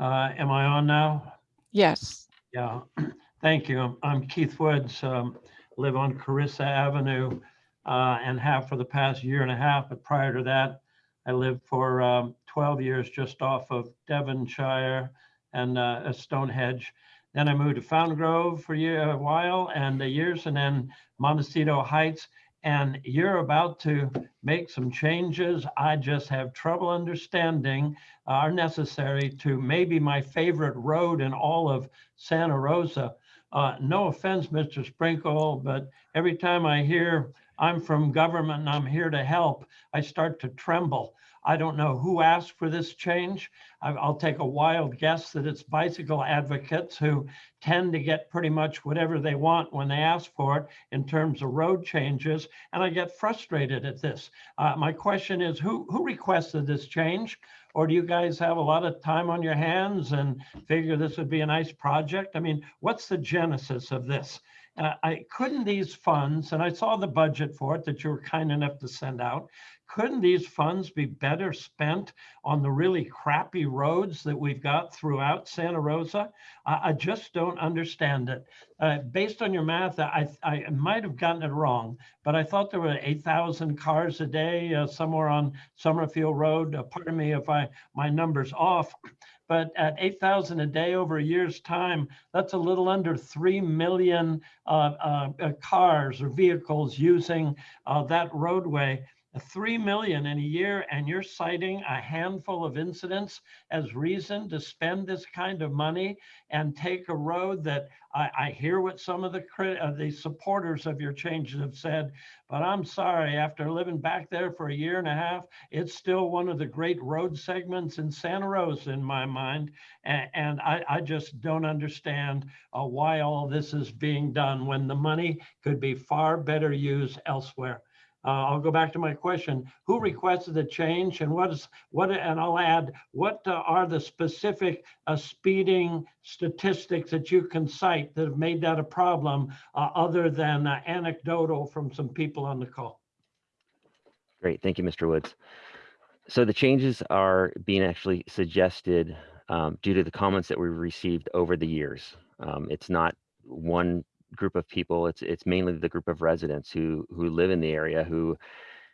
Uh, Am I on now? Yes, Yeah, thank you. I'm- I'm Keith Woods, um, live on Carissa Avenue uh, and have for the past year and a half, but prior to that, I lived for um, 12 years just off of Devonshire and uh, uh, Stonehenge. Then I moved to Fountaingrove for a year, a while and the years, and then Montecito Heights. And you're about to make some changes. I just have trouble understanding are necessary to maybe my favorite road in all of Santa Rosa. Uh, no offense, Mr. Sprinkle, but every time I hear I'm from government and I'm here to help, I start to tremble. I don't know who asked for this change. I'll take a wild guess that it's bicycle advocates who tend to get pretty much whatever they want when they ask for it in terms of road changes. And I get frustrated at this. Uh, my question is, who, who requested this change? Or do you guys have a lot of time on your hands and figure this would be a nice project? I mean, what's the genesis of this? Uh, I couldn't these funds, and I saw the budget for it that you were kind enough to send out. Couldn't these funds be better spent on the really crappy roads that we've got throughout Santa Rosa? I, I just don't understand it. Uh, based on your math, I, I might have gotten it wrong, but I thought there were 8,000 cars a day uh, somewhere on Summerfield Road. Uh, pardon me if I my numbers off, but at 8,000 a day over a year's time, that's a little under 3 million uh, uh, uh, cars or vehicles using that roadway. Three million in a year and you're citing a handful of incidents as reason to spend this kind of money and take a road that I, I hear what some of the uh, the supporters of your changes have said, but I'm sorry, after living back there for a year and a half, it's still one of the great road segments in Santa Rosa in my mind. And, and I, I just don't understand uh, why all this is being done when the money could be far better used elsewhere. Uh, I'll go back to my question. Who requested the change and what is, what, and I'll add, what uh, are the specific uh, speeding statistics that you can cite that have made that a problem uh, other than uh, anecdotal from some people on the call? Great, thank you, Mr. Woods. So the changes are being actually suggested um, due to the comments that we've received over the years. Um, it's not one group of people. It's it's mainly the group of residents who who live in the area who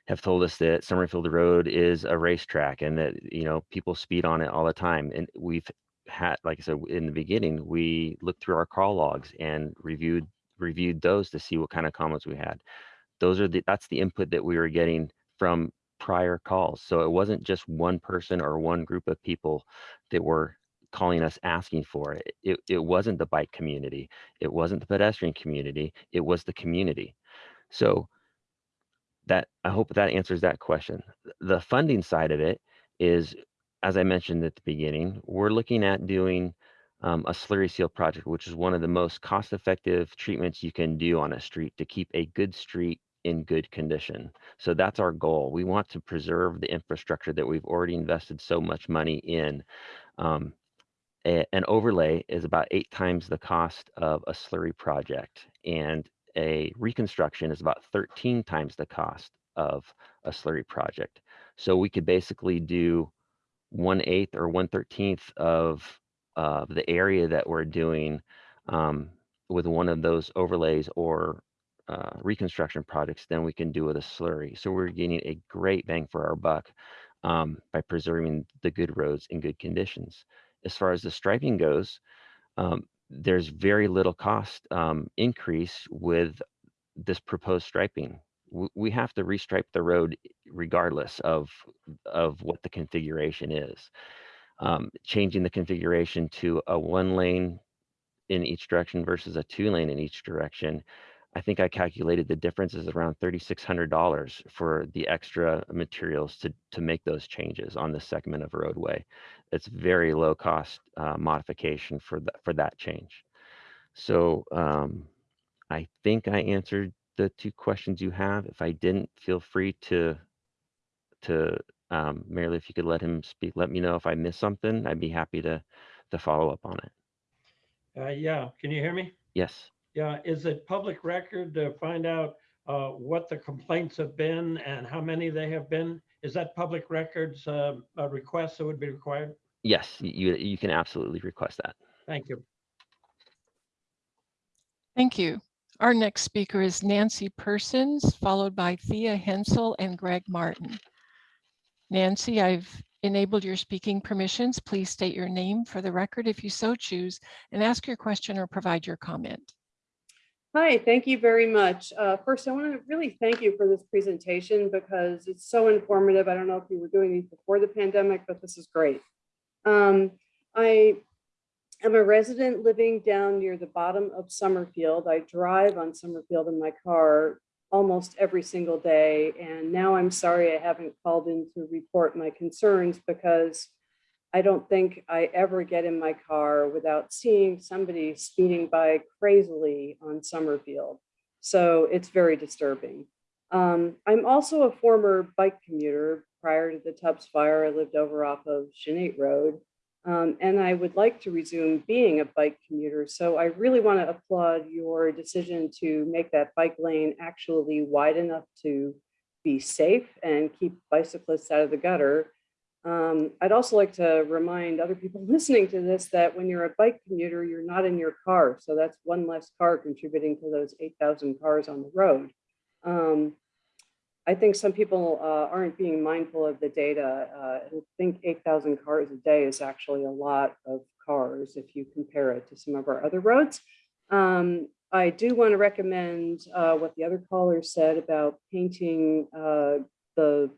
have told us that Summerfield Road is a racetrack and that you know people speed on it all the time. And we've had, like I said in the beginning, we looked through our call logs and reviewed reviewed those to see what kind of comments we had. Those are the that's the input that we were getting from prior calls. So it wasn't just one person or one group of people that were calling us asking for it. It, it wasn't the bike community. It wasn't the pedestrian community. It was the community. So that I hope that answers that question. The funding side of it is, as I mentioned at the beginning, we're looking at doing um, a slurry seal project, which is one of the most cost-effective treatments you can do on a street to keep a good street in good condition. So that's our goal. We want to preserve the infrastructure that we've already invested so much money in. Um, a- an overlay is about eight times the cost of a slurry project, and a reconstruction is about 13 times the cost of a slurry project. So we could basically do one eighth or one thirteenth of the area that we're doing um, with one of those overlays or uh, reconstruction projects than we can do with a slurry. So we're getting a great bang for our buck um, by preserving the good roads in good conditions. As far as the striping goes, um, there's very little cost um, increase with this proposed striping. We have to restripe the road regardless of of what the configuration is. Um, changing the configuration to a one lane in each direction versus a two lane in each direction I think I calculated the difference is around thirty-six hundred dollars for the extra materials to to make those changes on this segment of roadway. It's very low cost uh, modification for that for that change. So um, I think I answered the two questions you have. If I didn't, feel free to to um, if you could let him speak, let me know if I missed something. I'd be happy to to follow up on it. Uh, yeah, can you hear me? Yes. Yeah, is it public record to find out uh, what the complaints have been and how many they have been? Is that public records uh, a request that would be required? Yes, you you can absolutely request that. Thank you. Thank you. Our next speaker is Nancy Persons, followed by Thea Hensel and Greg Martin. Nancy, I've enabled your speaking permissions. Please state your name for the record if you so choose and ask your question or provide your comment. Hi, thank you very much. Uh, First, I want to really thank you for this presentation because it's so informative. I don't know if you were doing these before the pandemic, but this is great. Um, I am a resident living down near the bottom of Summerfield. I drive on Summerfield in my car almost every single day. And now I'm sorry I haven't called in to report my concerns because I don't think I ever get in my car without seeing somebody speeding by crazily on Summerfield. So it's very disturbing. Um, I'm also a former bike commuter. Prior to the Tubbs fire, I lived over off of Chanate Road. Um, and I would like to resume being a bike commuter. So I really want to applaud your decision to make that bike lane actually wide enough to be safe and keep bicyclists out of the gutter. Um, I'd also like to remind other people listening to this that when you're a bike commuter, you're not in your car. So that's one less car contributing to those 8,000 cars on the road. Um, I think some people uh, aren't being mindful of the data. Uh, I think 8,000 cars a day is actually a lot of cars if you compare it to some of our other roads. Um, I do want to recommend uh, what the other callers said about painting uh, the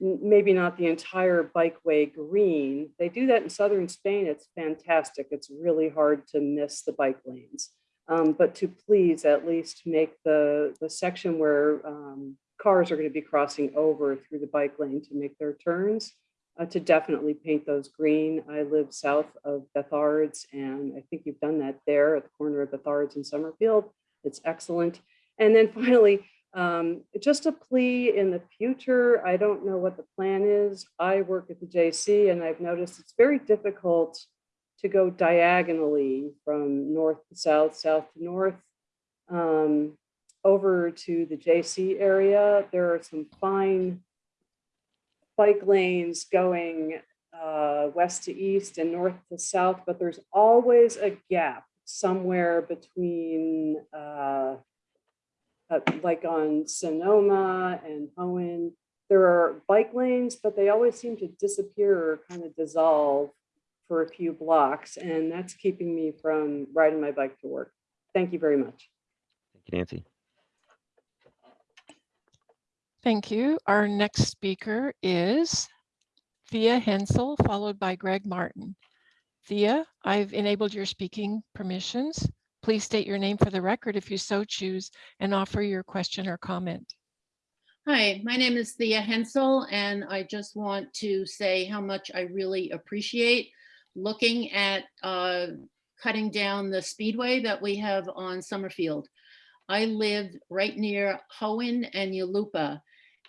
maybe not the entire bikeway green. They do that in southern Spain. It's fantastic. It's really hard to miss the bike lanes. Um, but to please at least make the, the section where um, cars are going to be crossing over through the bike lane to make their turns, uh, to definitely paint those green. I live south of Bethards, and I think you've done that there at the corner of Bethards and Summerfield. It's excellent. And then finally, um, just a plea in the future. I don't know what the plan is. I work at the JC and I've noticed it's very difficult to go diagonally from north to south, south to north, um, over to the JC area. There are some fine bike lanes going uh, west to east and north to south, but there's always a gap somewhere between uh, Uh, like on Sonoma and Hoen, there are bike lanes, but they always seem to disappear or kind of dissolve for a few blocks. And that's keeping me from riding my bike to work. Thank you very much. Thank you, Nancy. Thank you. Our next speaker is Thea Hensel, followed by Greg Martin. Thea, I've enabled your speaking permissions. Please state your name for the record if you so choose and offer your question or comment. Hi, my name is Thea Hensel, and I just want to say how much I really appreciate looking at uh, cutting down the speedway that we have on Summerfield. I live right near Hoen and Yulupa,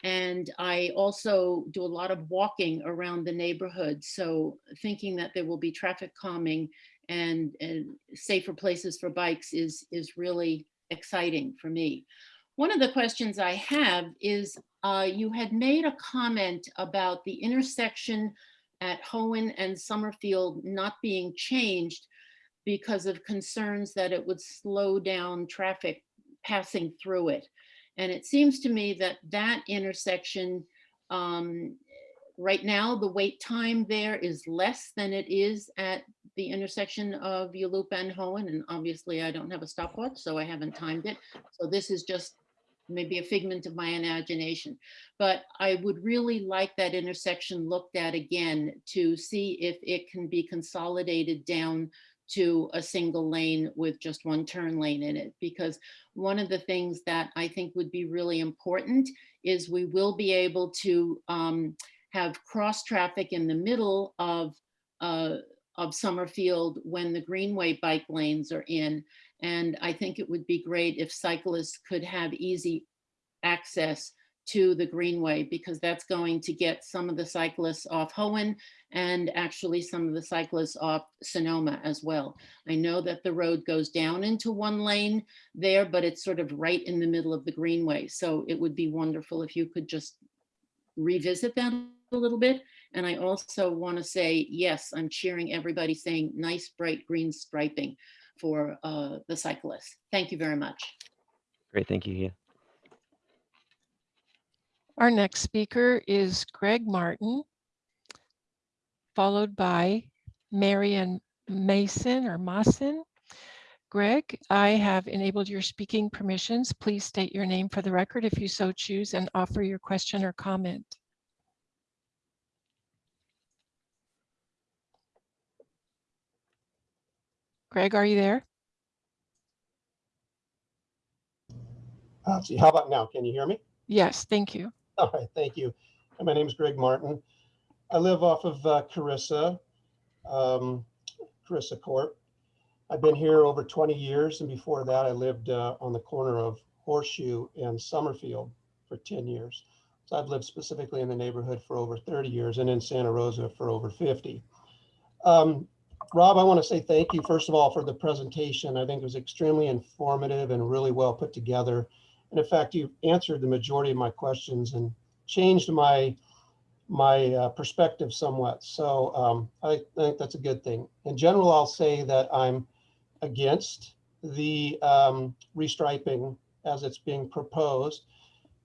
and I also do a lot of walking around the neighborhood. So thinking that there will be traffic calming and, and safer places for bikes is, is really exciting for me. One of the questions I have is uh, you had made a comment about the intersection at Hoen and Summerfield not being changed because of concerns that it would slow down traffic passing through it. And it seems to me that that intersection, um, right now, the wait time there is less than it is at the intersection of Yulupa and Hoen. And obviously I don't have a stopwatch, so I haven't timed it. So this is just maybe a figment of my imagination. But I would really like that intersection looked at again to see if it can be consolidated down to a single lane with just one turn lane in it. Because one of the things that I think would be really important is we will be able to um, have cross traffic in the middle of uh, of Summerfield when the Greenway bike lanes are in. And I think it would be great if cyclists could have easy access to the Greenway because that's going to get some of the cyclists off Hoen and actually some of the cyclists off Sonoma as well. I know that the road goes down into one lane there, but it's sort of right in the middle of the Greenway. So it would be wonderful if you could just revisit that a little bit. And I also want to say, yes, I'm cheering everybody saying nice bright green striping for uh, the cyclists. Thank you very much. Great, thank you, Thea. Our next speaker is Greg Martin, followed by Marion Mason or Mason. Greg, I have enabled your speaking permissions. Please state your name for the record if you so choose and offer your question or comment. Greg, are you there? Uh, see, how about now? Can you hear me? Yes, thank you. All right, thank you. My name is Greg Martin. I live off of uh, Carissa, um, Carissa Court. I've been here over 20 years, and before that, I lived uh, on the corner of Horseshoe and Summerfield for 10 years. So I've lived specifically in the neighborhood for over 30 years and in Santa Rosa for over 50. Um, Rob, I want to say thank you, first of all, for the presentation. I think it was extremely informative and really well put together. And in fact, you answered the majority of my questions and changed my my uh, perspective somewhat. So um, I think that's a good thing. In general, I'll say that I'm against the um, restriping as it's being proposed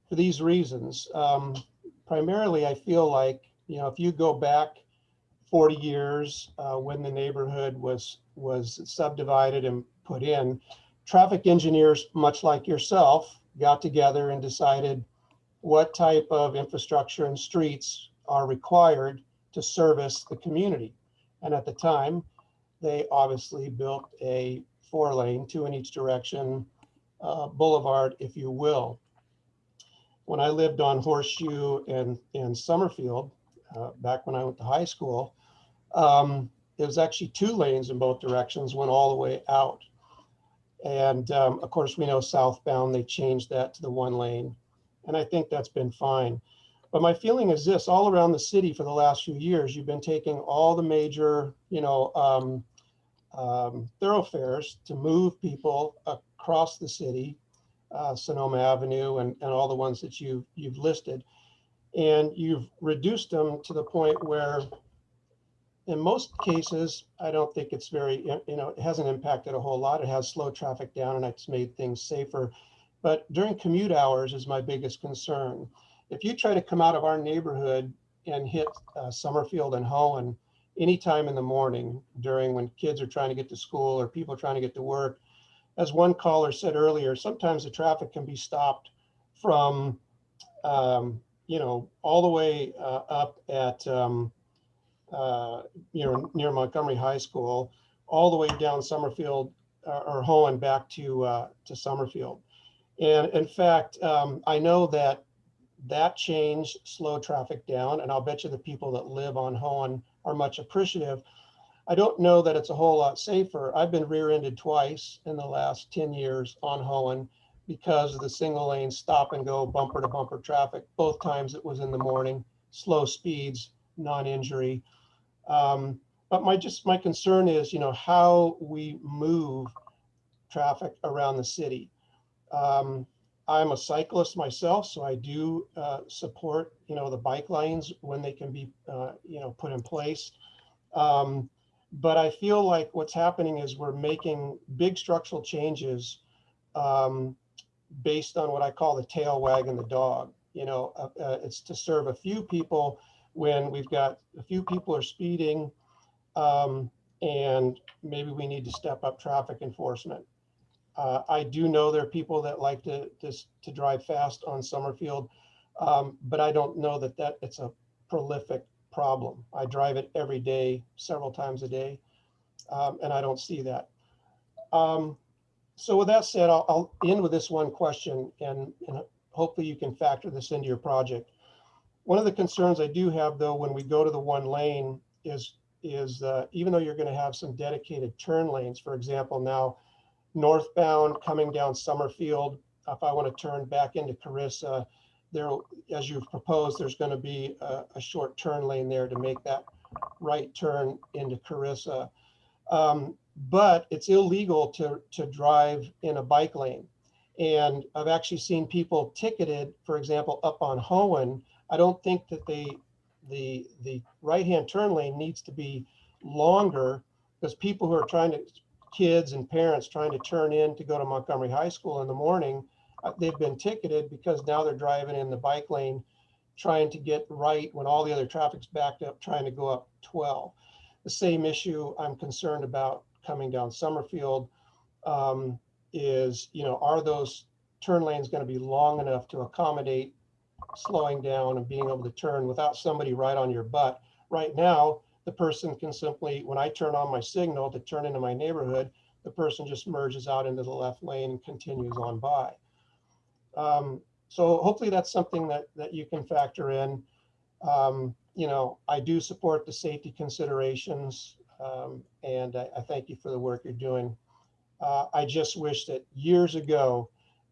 for these reasons. Um, primarily, I feel like, you know, if you go back 40 years uh, when the neighborhood was was subdivided and put in, traffic engineers, much like yourself, got together and decided what type of infrastructure and streets are required to service the community. And at the time, they obviously built a four lane, two in each direction, uh, boulevard, if you will. When I lived on Horseshoe and, and Summerfield, uh, back when I went to high school, um, it was actually two lanes in both directions, went all the way out. And um, of course, we know southbound, they changed that to the one lane. And I think that's been fine. But my feeling is this, all around the city for the last few years, you've been taking all the major, you know, um, um, thoroughfares to move people across the city, uh, Sonoma Avenue and, and all the ones that you, you've listed. And you've reduced them to the point where in most cases, I don't think it's very, you know, it hasn't impacted a whole lot. It has slowed traffic down and it's made things safer. But during commute hours is my biggest concern. If you try to come out of our neighborhood and hit uh, Summerfield and Hoen anytime in the morning during when kids are trying to get to school or people trying to get to work, as one caller said earlier, sometimes the traffic can be stopped from, um, you know, all the way uh, up at, um, uh, you know, near Montgomery High School, all the way down Summerfield uh, or Hoen back to uh, to Summerfield. And in fact, um, I know that that change slowed traffic down, and I'll bet you the people that live on Hoen are much appreciative. I don't know that it's a whole lot safer. I've been rear-ended twice in the last 10 years on Hoen because of the single lane stop and go bumper to bumper traffic. Both times it was in the morning, slow speeds, non-injury. Um, but my just my concern is, you know, how we move traffic around the city. Um, I'm a cyclist myself, so I do uh, support, you know, the bike lanes when they can be, uh, you know, put in place. Um, but I feel like what's happening is we're making big structural changes um, based on what I call the tail wagging the dog. You know, uh, uh, it's to serve a few people when we've got a few people are speeding um, and maybe we need to step up traffic enforcement. Uh, I do know there are people that like to, to, to drive fast on Summerfield, um, but I don't know that that it's a prolific problem. I drive it every day, several times a day, um, and I don't see that. Um, so with that said, I'll, I'll, end with this one question, and, and hopefully you can factor this into your project. One of the concerns I do have, though, when we go to the one lane is is uh, even though you're going to have some dedicated turn lanes, for example, now northbound coming down Summerfield, if I want to turn back into Carissa, there, as you've proposed, there's going to be a, a, short turn lane there to make that right turn into Carissa. Um, but it's illegal to, to drive in a bike lane. And I've actually seen people ticketed, for example, up on Hoen. I don't think that they, the, the right-hand turn lane needs to be longer because people who are trying to, kids and parents trying to turn in to go to Montgomery High School in the morning, uh, they've been ticketed because now they're driving in the bike lane, trying to get right when all the other traffic's backed up, trying to go up 12. The same issue I'm concerned about coming down Summerfield um, is, you know, are those turn lanes going to be long enough to accommodate slowing down and being able to turn without somebody right on your butt? Right now, the person can simply, when I turn on my signal to turn into my neighborhood, the person just merges out into the left lane and continues on by. Um, so hopefully that's something that, that you can factor in. Um, you know, I do support the safety considerations um, and I, I, thank you for the work you're doing. Uh, I just wish that years ago,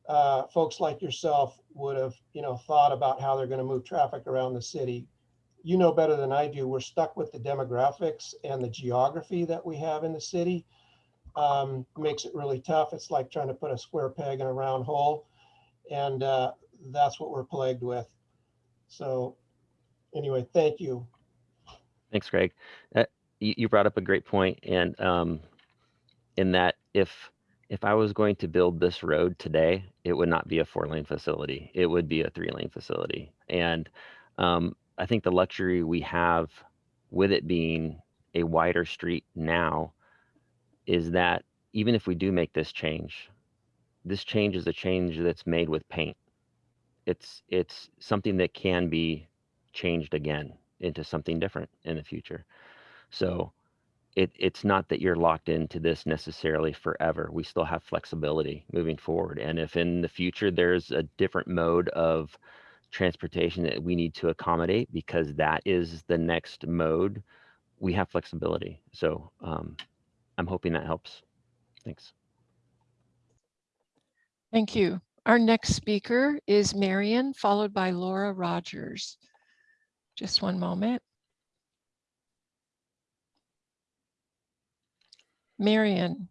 uh, folks like yourself would have, you know, thought about how they're going to move traffic around the city. You know better than I do. We're stuck with the demographics and the geography that we have in the city. Um, makes it really tough. It's like trying to put a square peg in a round hole. And uh, that's what we're plagued with. So anyway, thank you. Thanks, Greg. Uh, you, brought up a great point, and um, in that if if I was going to build this road today, it would not be a four lane facility. It would be a three lane facility. And um, I think the luxury we have with it being a wider street now is that even if we do make this change, this change is a change that's made with paint. it's it's something that can be changed again into something different in the future. So it it's not that you're locked into this necessarily forever. We still have flexibility moving forward. And if in the future there's a different mode of transportation that we need to accommodate because that is the next mode, we have flexibility. So um, I'm hoping that helps. Thanks. Thank you. Our next speaker is Marion, followed by Laura Rogers. Just one moment. Marion,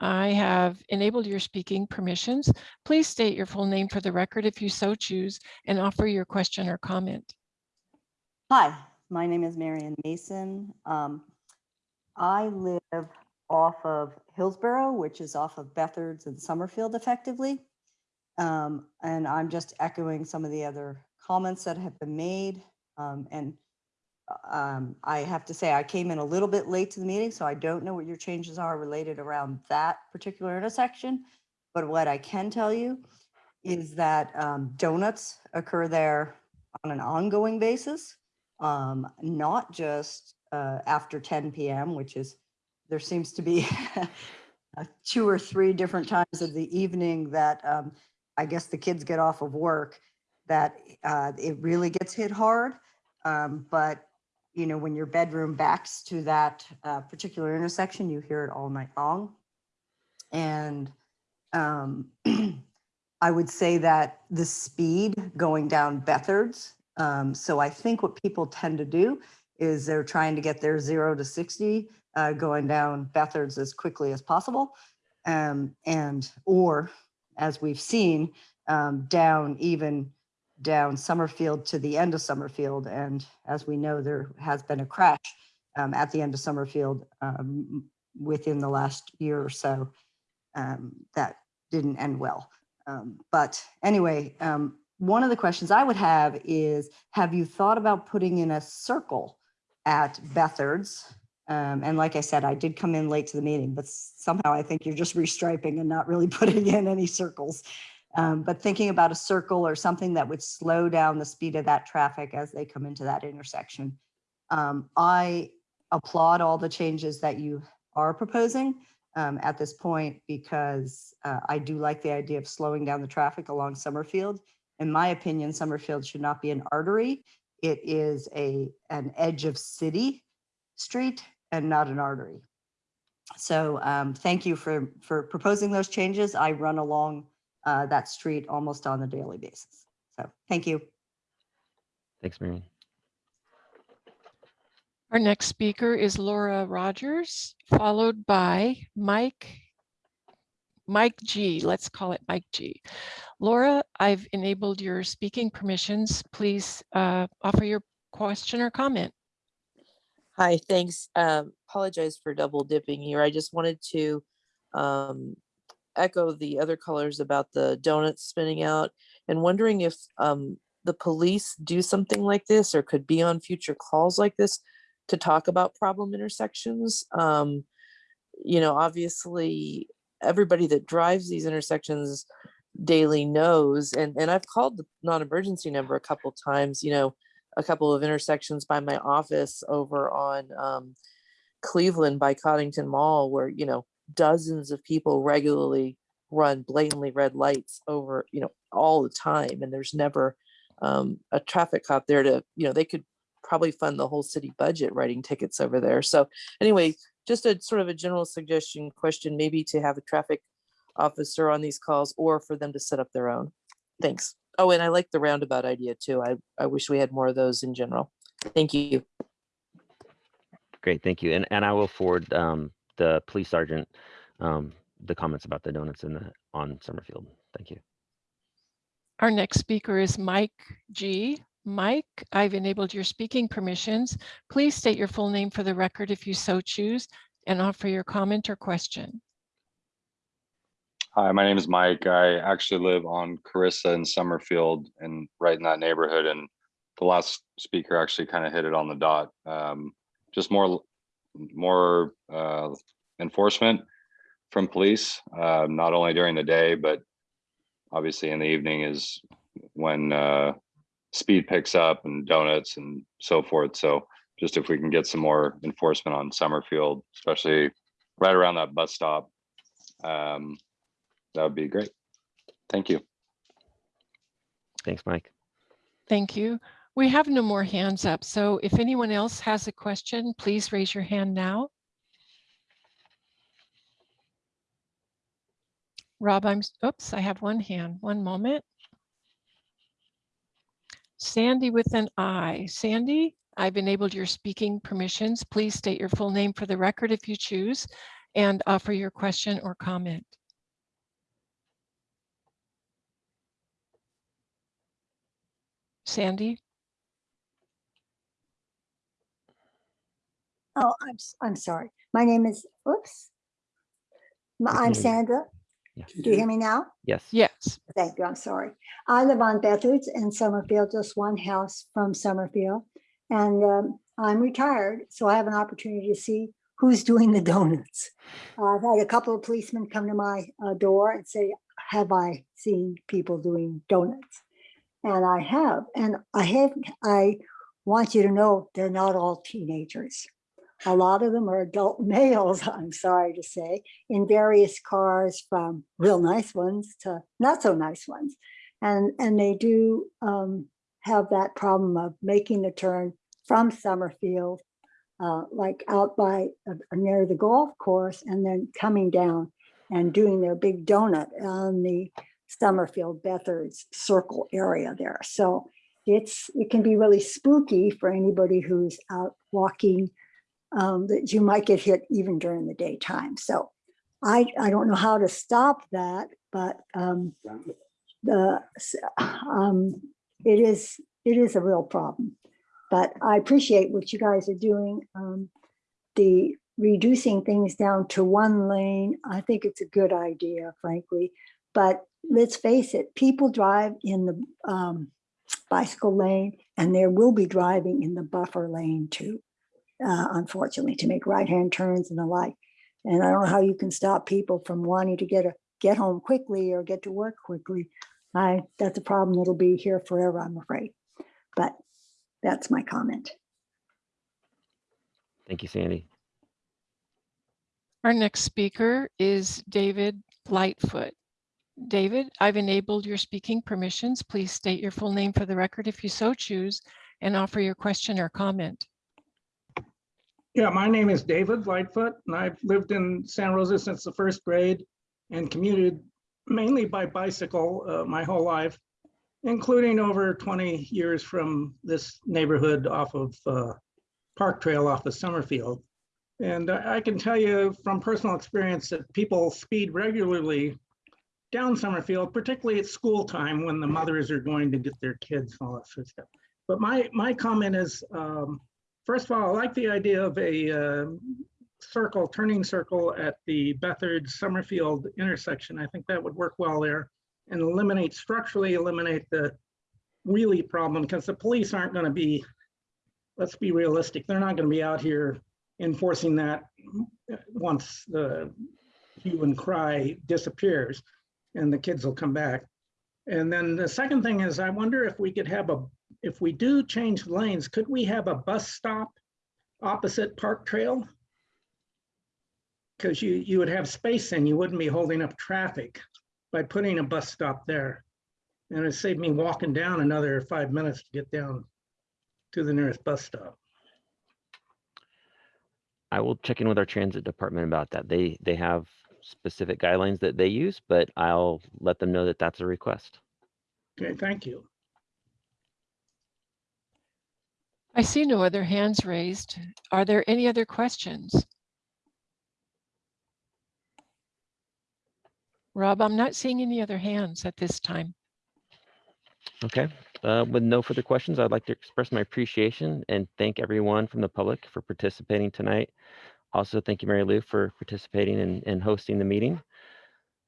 I have enabled your speaking permissions. Please state your full name for the record if you so choose and offer your question or comment. Hi, my name is Marion Mason. Um, I live off of Hillsborough, which is off of Bethards and Summerfield effectively. Um, and I'm just echoing some of the other comments that have been made. Um, and um, I have to say, I came in a little bit late to the meeting, so I don't know what your changes are related around that particular intersection. But what I can tell you is that um, donuts occur there on an ongoing basis, um, not just uh, after 10 PM, which is, there seems to be two or three different times of the evening that um, I guess the kids get off of work, that uh, it really gets hit hard. Um, but, you know, when your bedroom backs to that uh, particular intersection, you hear it all night long. And um, I would say that the speed going down Bethards. Um, so I think what people tend to do is they're trying to get their zero to 60 uh, going down Bethards as quickly as possible. Um, and, or as we've seen, um, down even down Summerfield to the end of Summerfield. And as we know, there has been a crash um, at the end of Summerfield um, within the last year or so um, that didn't end well. Um, but anyway, um, one of the questions I would have is, have you thought about putting in a circle at Bethards? Um, and like I said, I did come in late to the meeting, but somehow I think you're just restriping and not really putting in any circles. Um, but thinking about a circle or something that would slow down the speed of that traffic as they come into that intersection. Um, I applaud all the changes that you are proposing um, at this point because uh, I do like the idea of slowing down the traffic along Summerfield. In my opinion, Summerfield should not be an artery. It is a an edge of city street and not an artery. So um, thank you for for proposing those changes. I run along uh, that street almost on a daily basis. So thank you. Thanks, Marion. Our next speaker is Laura Rogers, followed by Mike, Mike G. Let's call it Mike G. Laura, I've enabled your speaking permissions. Please uh, offer your question or comment. Hi, thanks. Um, apologize for double dipping here. I just wanted to um, echo the other colors about the donuts spinning out and wondering if um, the police do something like this or could be on future calls like this to talk about problem intersections. Um, you know, obviously everybody that drives these intersections daily knows, and, and I've called the non-emergency number a couple times, you know, a couple of intersections by my office over on um, Cleveland by Coddingtown Mall where, you know, dozens of people regularly run blatantly red lights over, you know, all the time. And there's never um, a traffic cop there to, you know, they could probably fund the whole city budget writing tickets over there. So anyway, just a sort of a general suggestion question, maybe to have a traffic officer on these calls or for them to set up their own. Thanks. Oh, and I like the roundabout idea too. I, I wish we had more of those in general. Thank you. Great, thank you. And and I will forward um, the police sergeant um, the comments about the donuts in the on Summerfield. Thank you. Our next speaker is Mike G. Mike, I've enabled your speaking permissions. Please state your full name for the record if you so choose and offer your comment or question. Hi, my name is Mike. I actually live on Carissa and Summerfield and right in that neighborhood. And the last speaker actually kind of hit it on the dot. Um, just more, more uh, enforcement from police, uh, not only during the day, but obviously in the evening is when uh, speed picks up and donuts and so forth. So just if we can get some more enforcement on Summerfield, especially right around that bus stop, um, that would be great. Thank you. Thanks, Mike. Thank you. We have no more hands up, so if anyone else has a question, please raise your hand now. Rob, I'm, oops, I have one hand. One moment. Sandy with an I. Sandy, I've enabled your speaking permissions. Please state your full name for the record if you choose and offer your question or comment. Sandy? Oh, I'm, s- I'm sorry. My name is, oops. My- I'm hear. Sandra. Yeah. Do you hear me now? Yes. Yes. Thank you, I'm sorry. I live on Bethards in Summerfield, just one house from Summerfield. And um, I'm retired, so I have an opportunity to see who's doing the donuts. Uh, I've had a couple of policemen come to my uh, door and say, have I seen people doing donuts? And I have, and I have, I want you to know, they're not all teenagers. A lot of them are adult males, I'm sorry to say, in various cars from real nice ones to not so nice ones. And, and they do um, have that problem of making the turn from Summerfield, uh, like out by uh, near the golf course and then coming down and doing their big donut on the Summerfield Bethards Circle area there. So it's, it can be really spooky for anybody who's out walking um, that you might get hit even during the daytime. So I, I don't know how to stop that, but um, the, um, it is, it is a real problem. But I appreciate what you guys are doing. Um, the reducing things down to one lane, I think it's a good idea, frankly. But let's face it, people drive in the um, bicycle lane and there will be driving in the buffer lane too uh, unfortunately, to make right-hand turns and the like. And I don't know how you can stop people from wanting to get a, get home quickly or get to work quickly. I, that's a problem that'll be here forever, I'm afraid. But that's my comment. Thank you, Sandy. Our next speaker is David Lightfoot. David, I've enabled your speaking permissions. Please state your full name for the record if you so choose and offer your question or comment. Yeah, my name is David Lightfoot, and I've lived in Santa Rosa since the first grade and commuted mainly by bicycle uh, my whole life, including over 20 years from this neighborhood off of uh, Park Trail off of Summerfield. And I can tell you from personal experience that people speed regularly down Summerfield, particularly at school time when the mothers are going to get their kids and all that sort of stuff. But my, my comment is, um, First of all, I like the idea of a um, circle, turning circle at the Bethard Summerfield intersection. I think that would work well there and eliminate, structurally eliminate the wheelie problem because the police aren't going to be, let's be realistic, they're not going to be out here enforcing that once the hue and cry disappears and the kids will come back. And then the second thing is, I wonder if we could have a, if we do change lanes, could we have a bus stop opposite Park Trail? Because you, you would have space and you wouldn't be holding up traffic by putting a bus stop there. And it saved me walking down another five minutes to get down to the nearest bus stop. I will check in with our transit department about that. They, they have specific guidelines that they use, but I'll let them know that that's a request. Okay, thank you. I see no other hands raised. Are there any other questions? Rob, I'm not seeing any other hands at this time. Okay, uh, with no further questions, I'd like to express my appreciation and thank everyone from the public for participating tonight. Also, thank you, Mary Lou, for participating and, and hosting the meeting.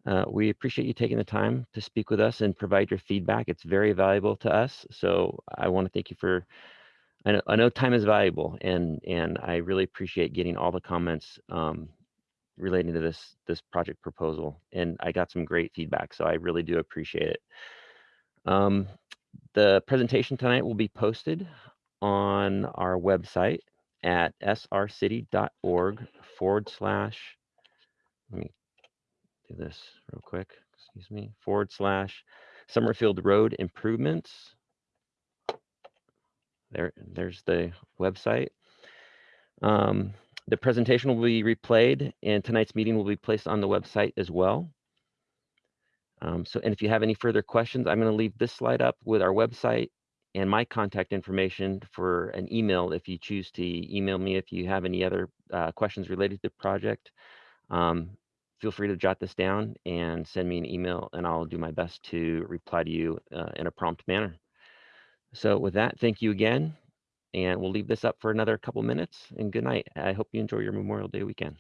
Uh, we appreciate you taking the time to speak with us and provide your feedback. It's very valuable to us. So I want to thank you for, I know, I know time is valuable and, and I really appreciate getting all the comments um, relating to this, this project proposal. And I got some great feedback, so I really do appreciate it. Um, the presentation tonight will be posted on our website at srcity.org forward slash, let me do this real quick, excuse me, forward slash Summerfield Road Improvements. There, there's the website. Um, the presentation will be replayed and tonight's meeting will be placed on the website as well. Um, so, and if you have any further questions, I'm going to leave this slide up with our website and my contact information for an email if you choose to email me if you have any other uh, questions related to the project. Um, feel free to jot this down and send me an email and I'll do my best to reply to you uh, in a prompt manner. So with that, thank you again. And we'll leave this up for another couple minutes and good night. I hope you enjoy your Memorial Day weekend.